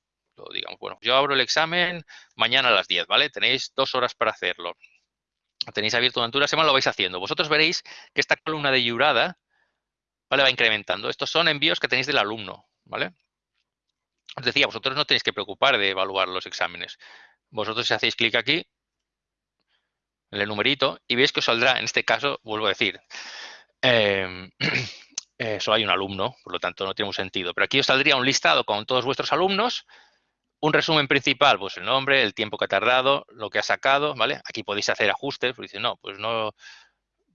[SPEAKER 1] digamos, bueno, yo abro el examen mañana a las 10, ¿vale? Tenéis dos horas para hacerlo. Tenéis abierto durante una semana, lo vais haciendo. Vosotros veréis que esta columna de Yurada ¿vale? va incrementando. Estos son envíos que tenéis del alumno. ¿vale? Os decía, vosotros no tenéis que preocupar de evaluar los exámenes. Vosotros si hacéis clic aquí, en el numerito, y veis que os saldrá, en este caso, vuelvo a decir, em, solo hay un alumno, por lo tanto no tiene un sentido. Pero aquí os saldría un listado con todos vuestros alumnos, un resumen principal, pues el nombre, el tiempo que ha tardado, lo que ha sacado, ¿vale? Aquí podéis hacer ajustes, dice, no, pues no,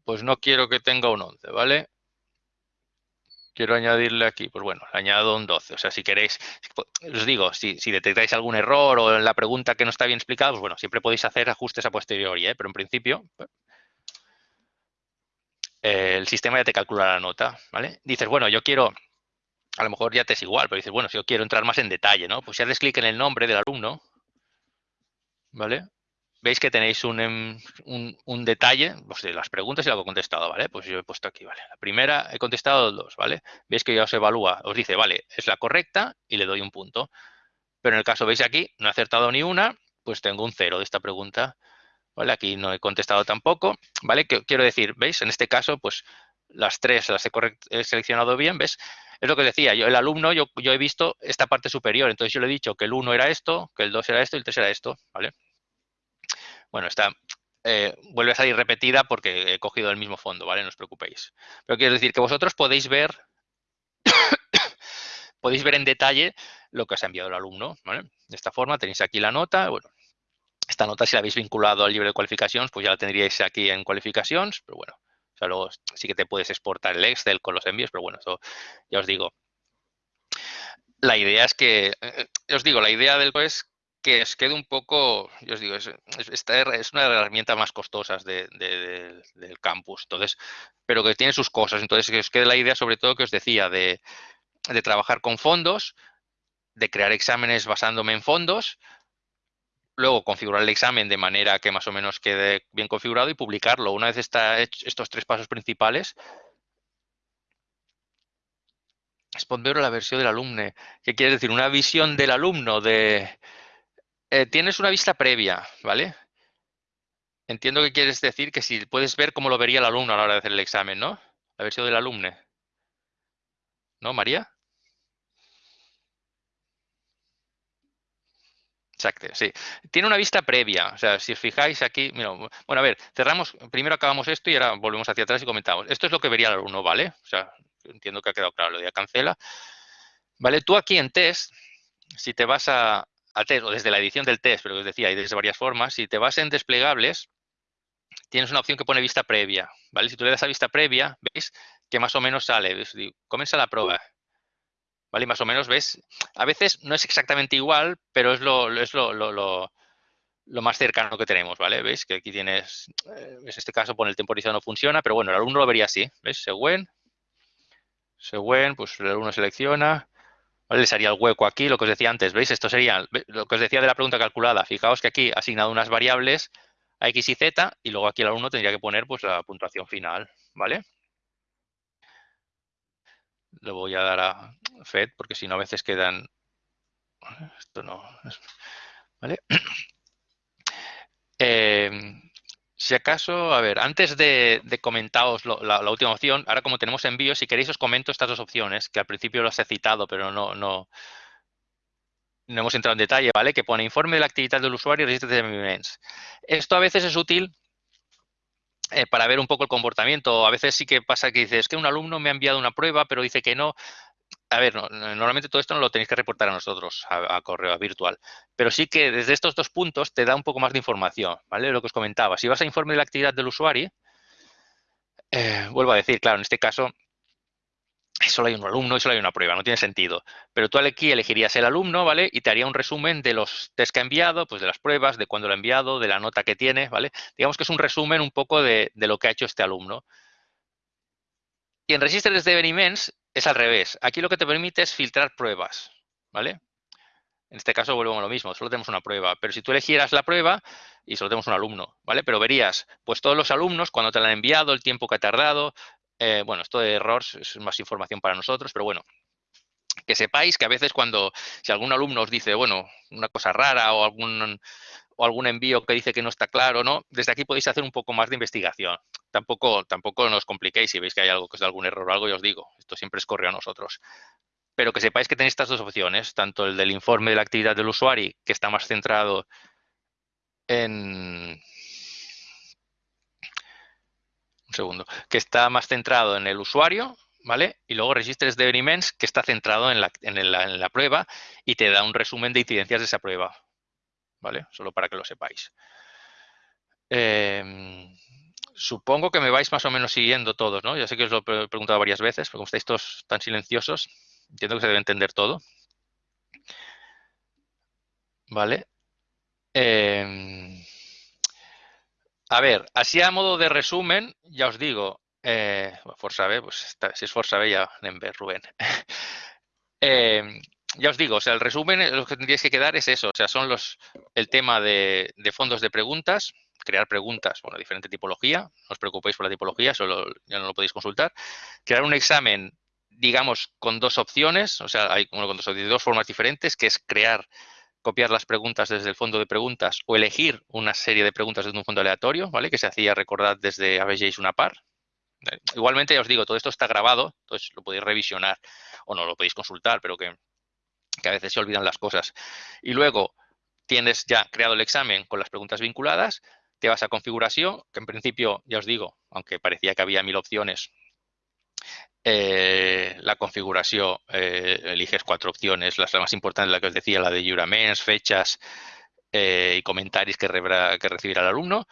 [SPEAKER 1] pues no quiero que tenga un 11, ¿vale? Quiero añadirle aquí, pues bueno, le añado un 12. O sea, si queréis, os digo, si, detectáis algún error o la pregunta que no está bien explicada, pues bueno, siempre podéis hacer ajustes a posteriori, ¿eh? pero en principio eh, el sistema ya te calcula la nota, ¿vale? Dices, bueno, yo quiero, a lo mejor ya te es igual, pero dices, bueno, si yo quiero entrar más en detalle, ¿no? Pues si haces clic en el nombre del alumno, ¿vale? Veis que tenéis un, un, detalle pues, de las preguntas y lo que he contestado, ¿vale? Pues yo he puesto aquí, ¿vale? La primera he contestado dos, ¿vale? Veis que ya os evalúa, os dice, vale, es la correcta y le doy un punto. Pero en el caso, veis aquí, no he acertado ni una, pues tengo un cero de esta pregunta. ¿vale? Aquí no he contestado tampoco, ¿vale? Que, quiero decir, ¿veis? En este caso, pues las tres las he, seleccionado bien, ¿ves? Es lo que decía, yo el alumno, yo, he visto esta parte superior, entonces yo le he dicho que el 1 era esto, que el 2 era esto y el 3 era esto, ¿vale? Bueno, está, eh, vuelve a salir repetida porque he cogido el mismo fondo, ¿vale? No os preocupéis. Pero quiero decir que vosotros podéis ver, podéis ver en detalle lo que os ha enviado el alumno. De esta forma tenéis aquí la nota, bueno, esta nota, si la habéis vinculado al libro de cualificaciones, pues ya la tendríais aquí en cualificaciones, pero bueno, luego sí que te puedes exportar el Excel con los envíos, pero bueno, eso ya os digo. La idea es que, eh, os digo, la idea del es que os quede un poco, yo os digo, es, esta es una de las herramientas más costosas del campus, entonces, pero que tiene sus cosas, entonces que os quede la idea sobre todo que os decía de, de trabajar con fondos, de crear exámenes basándome en fondos, luego configurar el examen de manera que más o menos quede bien configurado y publicarlo. Una vez está hecho estos tres pasos principales, responder la versión del alumno. ¿Qué quiere decir? Una visión del alumno de... Eh, tienes una vista previa, ¿vale? Entiendo que quieres decir que si puedes ver cómo lo vería el alumno a la hora de hacer el examen, ¿no? La versión del alumno. ¿No, María? Exacto, sí. Tiene una vista previa, o sea, si os fijáis aquí, bueno, a ver, cerramos, primero acabamos esto y ahora volvemos hacia atrás y comentamos. Esto es lo que vería el alumno, ¿vale? O sea, entiendo que ha quedado claro, lo de cancela. ¿Vale? Tú aquí en test, si te vas a, test, o desde la edición del test, pero os decía, hay desde varias formas, si te vas en desplegables, tienes una opción que pone vista previa, ¿vale? Si tú le das a vista previa, veis que más o menos sale, comienza la prueba, ¿vale? más o menos ves, a veces no es exactamente igual, pero es lo, es lo, lo, más cercano que tenemos, ¿vale? ¿Veis? Que aquí tienes, eh, en este caso pone el temporizado no funciona, pero bueno, el alumno lo vería así, ¿ves? Según, según, pues el alumno selecciona, ¿vale? Les haría el hueco aquí, lo que os decía antes, ¿veis? Esto sería lo que os decía de la pregunta calculada. Fijaos que aquí ha asignado unas variables a X y Z y luego aquí el alumno tendría que poner pues la puntuación final, ¿vale? Lo voy a dar a FED porque si no a veces quedan... Esto no... ¿Vale? Em, si acaso, a ver, antes de, comentaros la, última opción, ahora como tenemos envíos, si queréis os comento estas dos opciones, que al principio las he citado, pero no, no, no hemos entrado en detalle, ¿vale? Que pone informe de la actividad del usuario y registro de movimientos. Esto a veces es útil eh, para ver un poco el comportamiento. A veces sí que pasa que dices, es que un alumno me ha enviado una prueba, pero dice que no. A ver, normalmente todo esto no lo tenéis que reportar a nosotros, a, correo virtual. Pero sí que desde estos dos puntos te da un poco más de información, ¿vale? Lo que os comentaba. Si vas a informe de la actividad del usuario, eh, vuelvo a decir, claro, en este caso solo hay un alumno y solo hay una prueba, no tiene sentido. Pero tú aquí elegirías el alumno, ¿vale? Y te haría un resumen de los test que ha enviado, pues de las pruebas, de cuándo lo ha enviado, de la nota que tiene, ¿vale? Digamos que es un resumen un poco de, lo que ha hecho este alumno. Y en Registers de Events es al revés. Aquí lo que te permite es filtrar pruebas, ¿vale? En este caso volvemos a lo mismo, solo tenemos una prueba. Pero si tú elegieras la prueba y solo tenemos un alumno, ¿vale? Pero verías, pues todos los alumnos, cuando te la han enviado, el tiempo que ha tardado, eh, bueno, esto de errores es más información para nosotros, pero bueno, que sepáis que a veces cuando, si algún alumno os dice, bueno, una cosa rara o algún, o algún envío que dice que no está claro, ¿no? Desde aquí podéis hacer un poco más de investigación. Tampoco, tampoco nos compliquéis si veis que hay algo que es algún error o algo, y os digo, esto siempre es correo a nosotros. Pero que sepáis que tenéis estas dos opciones, tanto el del informe de la actividad del usuario, que está más centrado en... Un segundo. Que está más centrado en el usuario, ¿vale? Y luego Registres de Events, que está centrado en la, en la prueba y te da un resumen de incidencias de esa prueba, ¿vale? Solo para que lo sepáis. Em, supongo que me vais más o menos siguiendo todos, ¿no? Ya sé que os lo he preguntado varias veces, pero como estáis todos tan silenciosos, entiendo que se debe entender todo. ¿Vale? Em, a ver, así a modo de resumen, ya os digo, eh, Forza B, pues si es Forza B ya en B, Rubén. Em, ya os digo, o sea, el resumen, eh, lo que tendríais que quedar es eso, o sea, son los, el tema de, fondos de preguntas, crear preguntas, bueno, diferente tipología, no os preocupéis por la tipología, solo ya no lo podéis consultar, crear un examen, digamos, con dos opciones, o sea, hay con dos, dos formas diferentes, que es crear, copiar las preguntas desde el fondo de preguntas o elegir una serie de preguntas desde un fondo aleatorio, ¿vale? Que se hacía, recordad, desde ABJ's una par. Igualmente, ya os digo, todo esto está grabado, entonces lo podéis revisionar o no lo podéis consultar, pero que que a veces se olvidan las cosas. Y luego tienes ya creado el examen con las preguntas vinculadas, te vas a configuración, que en principio, ya os digo, aunque parecía que había mil opciones, eh, la configuración, eh, eliges cuatro opciones, las más importantes, la que os decía, la de juraments, fechas eh, y comentarios que, que recibirá el alumno.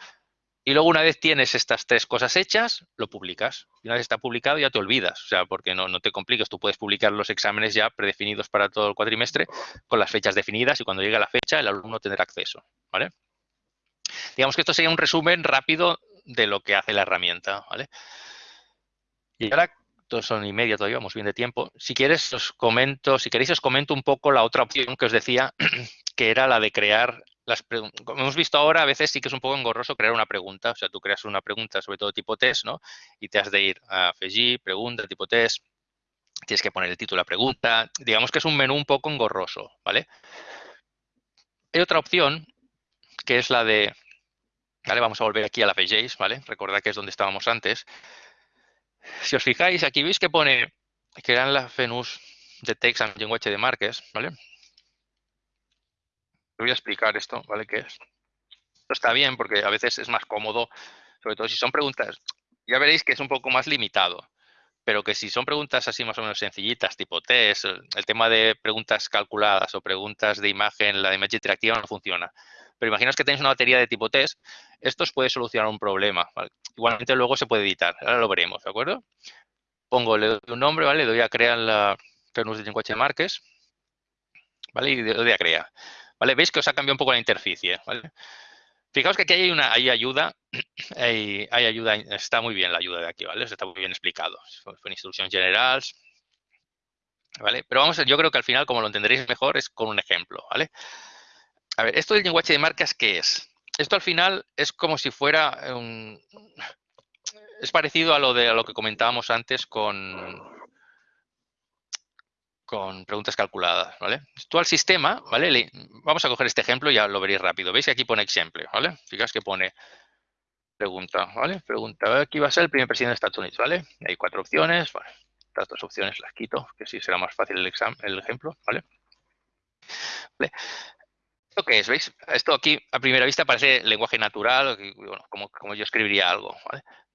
[SPEAKER 1] Y luego una vez tienes estas tres cosas hechas, lo publicas. Y una vez está publicado ya te olvidas, o sea, porque no, no te compliques. Tú puedes publicar los exámenes ya predefinidos para todo el cuatrimestre con las fechas definidas y cuando llegue la fecha el alumno tendrá acceso, ¿vale? Digamos que esto sería un resumen rápido de lo que hace la herramienta, ¿vale? Y ahora, dos son y media todavía, vamos bien de tiempo. Si quieres, os comento, si queréis, os comento un poco la otra opción que os decía, que era la de crear como hemos visto ahora, a veces sí que es un poco engorroso crear una pregunta. O sea, tú creas una pregunta sobre todo tipo test, ¿no? Y te has de ir a FEGI, pregunta, tipo test. Tienes que poner el título la pregunta. Digamos que es un menú un poco engorroso, ¿vale? Hay otra opción, que es la de... ¿Vale? Vamos a volver aquí a la FEGIs, ¿vale? Recordad que es donde estábamos antes. Si os fijáis, aquí veis que pone que eran las FENUS de and Language de Marques, ¿vale? voy a explicar esto, ¿vale? ¿Qué es? Esto está bien porque a veces es más cómodo, sobre todo si son preguntas, ya veréis que es un poco más limitado, pero que si son preguntas así más o menos sencillitas, tipo test, el tema de preguntas calculadas o preguntas de imagen, la de imagen interactiva no funciona. Pero imaginaos que tenéis una batería de tipo test, esto os puede solucionar un problema. Igualmente luego se puede editar, ahora lo veremos, ¿de acuerdo? Pongo, le doy un nombre, ¿vale? Le doy a crear la Fernus de de Marques, ¿vale? Y le doy a crear. ¿Vale? Veis que os ha cambiado un poco la interficie, Fijaos que aquí hay una hay ayuda, hay, ayuda, está muy bien la ayuda de aquí, ¿vale? Está muy bien explicado. Son instrucciones generales, ¿vale? Pero vamos, yo creo que al final, como lo entenderéis mejor, es con un ejemplo, ¿vale? A ver, esto del lenguaje de marcas, ¿qué es? Esto al final es como si fuera un... Es parecido a lo de a lo que comentábamos antes con, con preguntas calculadas, ¿vale? Tú al sistema, ¿vale? vamos a coger este ejemplo y ya lo veréis rápido. ¿Veis que aquí pone ejemplo, ¿vale? Fijaos que pone pregunta, ¿vale? Pregunta, aquí va a ser el primer presidente de Estados Unidos, ¿vale? Hay cuatro opciones, vale. Estas dos opciones las quito, que sí será más fácil el, examen, el ejemplo, ¿vale? ¿Esto qué es? ¿Veis? Esto aquí a primera vista parece lenguaje natural, como, como yo escribiría algo.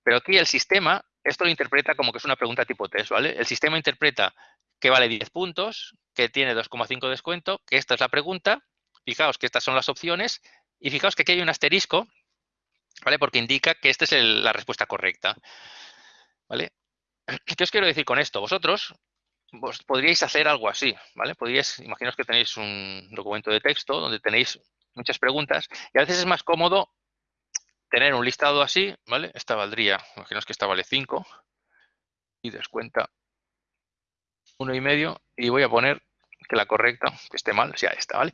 [SPEAKER 1] Pero aquí el sistema, esto lo interpreta como que es una pregunta tipo test, ¿vale? El sistema interpreta que vale 10 puntos, que tiene 2,5 descuento, que esta es la pregunta. Fijaos que estas son las opciones y fijaos que aquí hay un asterisco, ¿vale? Porque indica que esta es la respuesta correcta, ¿vale? ¿Qué os quiero decir con esto? Vosotros podríais hacer algo así, ¿vale? Podríais, imaginaos que tenéis un documento de texto donde tenéis muchas preguntas y a veces es más cómodo tener un listado así, ¿vale? Esta valdría, imaginaos que esta vale 5 y descuenta uno y medio y voy a poner que la correcta, que esté mal, sea esta, ¿vale?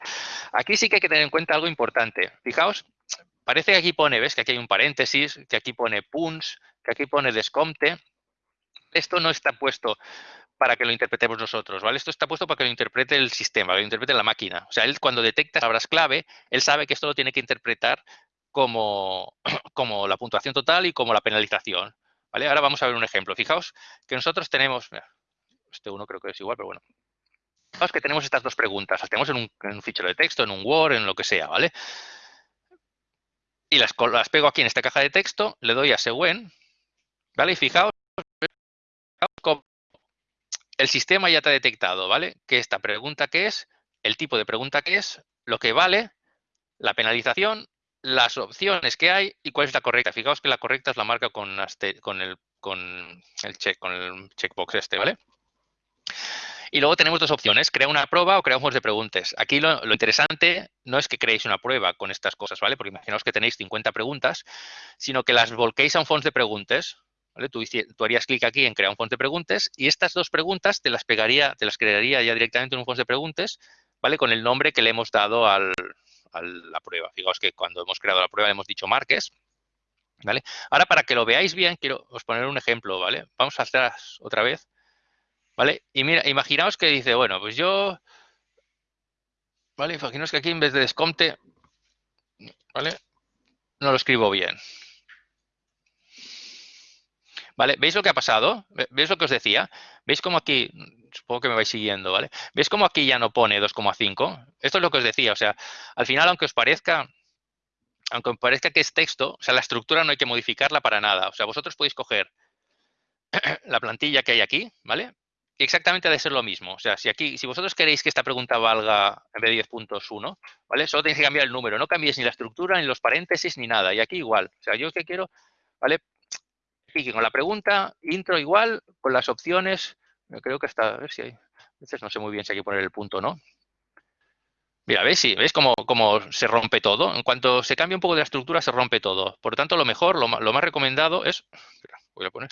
[SPEAKER 1] Aquí sí que hay que tener en cuenta algo importante. Fijaos, parece que aquí pone, ¿ves? Que aquí hay un paréntesis, que aquí pone punts, que aquí pone descompte. Esto no está puesto para que lo interpretemos nosotros, ¿vale? Esto está puesto para que lo interprete el sistema, que lo interprete la máquina. O sea, él cuando detecta palabras clave, él sabe que esto lo tiene que interpretar como, como la puntuación total y como la penalización. ¿vale? Ahora vamos a ver un ejemplo. Fijaos que nosotros tenemos, este uno creo que es igual, pero bueno. Fijaos que tenemos estas dos preguntas. Las tenemos en un, fichero de texto, en un Word, en lo que sea, ¿vale? Y las, las pego aquí en esta caja de texto, le doy a Seguen, ¿vale? Y fijaos el sistema ya te ha detectado, ¿vale? Que esta pregunta que es, el tipo de pregunta que es, lo que vale, la penalización, las opciones que hay y cuál es la correcta. Fijaos que la correcta es la marca con, el check, con el checkbox este, ¿vale? Y luego tenemos dos opciones, crea una prueba o crea un juego de preguntas. Aquí lo, interesante no es que creéis una prueba con estas cosas, ¿vale? Porque imaginaos que tenéis 50 preguntas, sino que las volquéis a un fondo de preguntas, Tú, harías clic aquí en crear un fondo de preguntas y estas dos preguntas te las pegaría, te las crearía ya directamente en un fondo de preguntas, ¿vale? Con el nombre que le hemos dado a la prueba. Fijaos que cuando hemos creado la prueba le hemos dicho Marques, ¿vale? Ahora, para que lo veáis bien, quiero os poner un ejemplo, ¿vale? Vamos a hacer otra vez, ¿vale? Y mira, imaginaos que dice, bueno, pues yo, ¿vale? Imaginaos que aquí en vez de desconte, ¿vale? No lo escribo bien, ¿Veis lo que ha pasado? ¿Veis lo que os decía? ¿Veis cómo aquí, supongo que me vais siguiendo, ¿vale? ¿Veis cómo aquí ya no pone 2,5? Esto es lo que os decía, o sea, al final, aunque os parezca, aunque os parezca que es texto, o sea, la estructura no hay que modificarla para nada. O sea, vosotros podéis coger la plantilla que hay aquí, ¿vale? Y exactamente ha de ser lo mismo. O sea, si aquí, si vosotros queréis que esta pregunta valga en vez de 10 puntos 1, ¿vale? Solo tenéis que cambiar el número. No cambiéis ni la estructura, ni los paréntesis, ni nada. Y aquí igual. O sea, yo que quiero, ¿vale? Con la pregunta, intro igual, con las opciones, creo que está, a ver si hay, a veces no sé muy bien si hay que poner el punto o no. Mira, ¿ves? Sí, ¿ves cómo, se rompe todo? En cuanto se cambia un poco de la estructura, se rompe todo. Por lo tanto, lo mejor, lo, más recomendado es, voy a poner,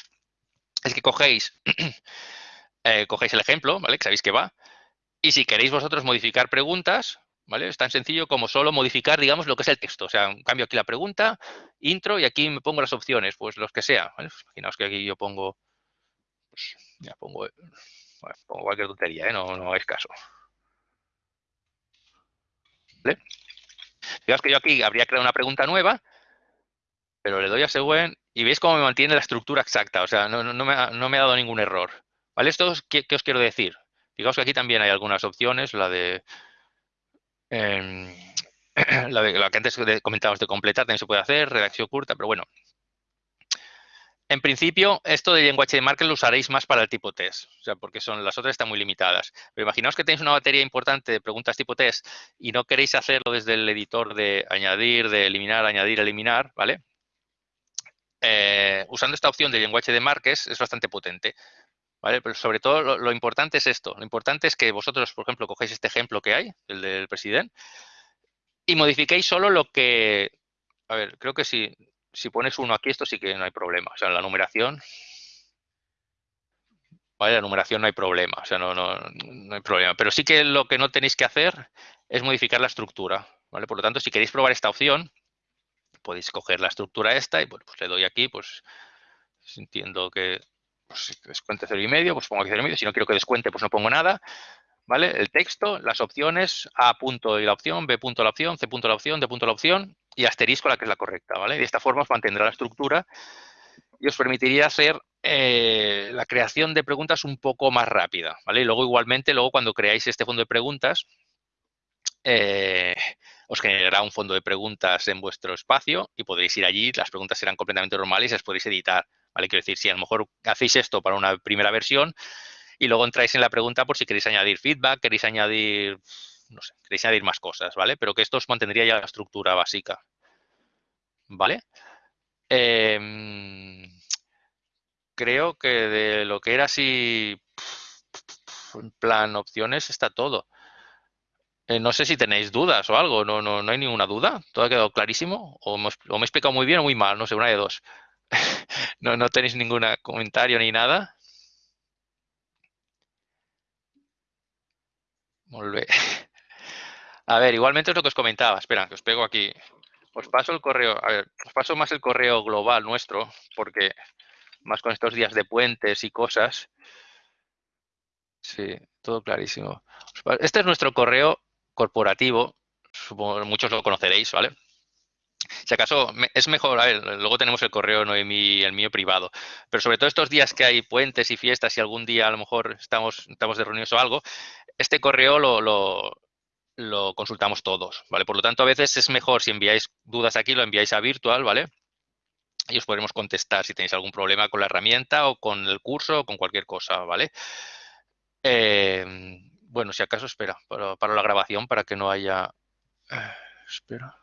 [SPEAKER 1] es que cogéis, eh, cogéis el ejemplo, ¿vale? Que sabéis que va. Y si queréis vosotros modificar preguntas, ¿vale? Es tan sencillo como solo modificar, digamos, lo que es el texto. O sea, cambio aquí la pregunta, intro, y aquí me pongo las opciones, pues los que sea. Pues imaginaos que aquí yo pongo, pues, ya pongo, pongo cualquier tontería, ¿eh? no, no hagáis caso. ¿Vale? Fijaos que yo aquí habría creado una pregunta nueva, pero le doy a Seguen y veis cómo me mantiene la estructura exacta. O sea, no, me, ha, no me, ha, dado ningún error. ¿Vale? Esto es, ¿qué, ¿qué, os quiero decir? Fijaos que aquí también hay algunas opciones, la de Em, la, que antes comentábamos de completar también se puede hacer, redacción curta, pero bueno. En principio, esto de lenguaje de marca lo usaréis más para el tipo test, o sea, porque son las otras están muy limitadas. Pero imaginaos que tenéis una batería importante de preguntas tipo test y no queréis hacerlo desde el editor de añadir, de eliminar, añadir, eliminar, ¿vale? Eh, usando esta opción de lenguaje de marques es bastante potente. ¿Vale? Pero sobre todo lo, importante es esto. Lo importante es que vosotros, por ejemplo, cogéis este ejemplo que hay, el del presidente, y modifiquéis solo lo que... A ver, creo que si, si pones uno aquí, esto sí que no hay problema. O sea, la numeración... ¿Vale? La numeración no hay problema. O sea, no, no, no hay problema. Pero sí que lo que no tenéis que hacer es modificar la estructura. ¿Vale? Por lo tanto, si queréis probar esta opción, podéis coger la estructura esta y bueno, pues le doy aquí, pues entiendo que pues descuente cero y medio, pues pongo aquí cero y medio. Si no quiero que descuente, pues no pongo nada. ¿Vale? El texto, las opciones, A punto y la opción, B punto la opción, C punto la opción, D punto la opción y asterisco la que es la correcta, ¿vale? De esta forma os mantendrá la estructura y os permitiría hacer eh, la creación de preguntas un poco más rápida, ¿vale? Y luego igualmente, luego cuando creáis este fondo de preguntas, eh, os generará un fondo de preguntas en vuestro espacio y podréis ir allí, las preguntas serán completamente normales y las podéis editar. Quiero decir, si a lo mejor hacéis esto para una primera versión y luego entráis en la pregunta por si queréis añadir feedback, queréis añadir, no sé, queréis añadir más cosas, ¿vale? Pero que esto os mantendría ya la estructura básica, ¿vale? Em, creo que de lo que era así, en plan opciones, está todo. Eh, no sé si tenéis dudas o algo, no, no, no hay ninguna duda, todo ha quedado clarísimo, o me he explicado muy bien o muy mal, no sé, una de dos. no, no tenéis ningún comentario ni nada. A ver, igualmente es lo que os comentaba. Espera, que os pego aquí. Os paso el correo, a ver, os paso más el correo global nuestro, porque más con estos días de puentes y cosas, Sí, todo clarísimo. Este es nuestro correo corporativo, supongo muchos lo conoceréis, ¿vale? Si acaso es mejor, a ver, luego tenemos el correo Noemi, el mío privado, pero sobre todo estos días que hay puentes y fiestas, si algún día a lo mejor estamos, estamos de reuniones o algo, este correo lo, lo, consultamos todos, ¿vale? Por lo tanto, a veces es mejor si enviáis dudas aquí, lo enviáis a virtual, ¿vale? Y os podremos contestar si tenéis algún problema con la herramienta o con el curso o con cualquier cosa, ¿vale? Em, bueno, si acaso, espera, para, para, la grabación, para que no haya... Eh, espera.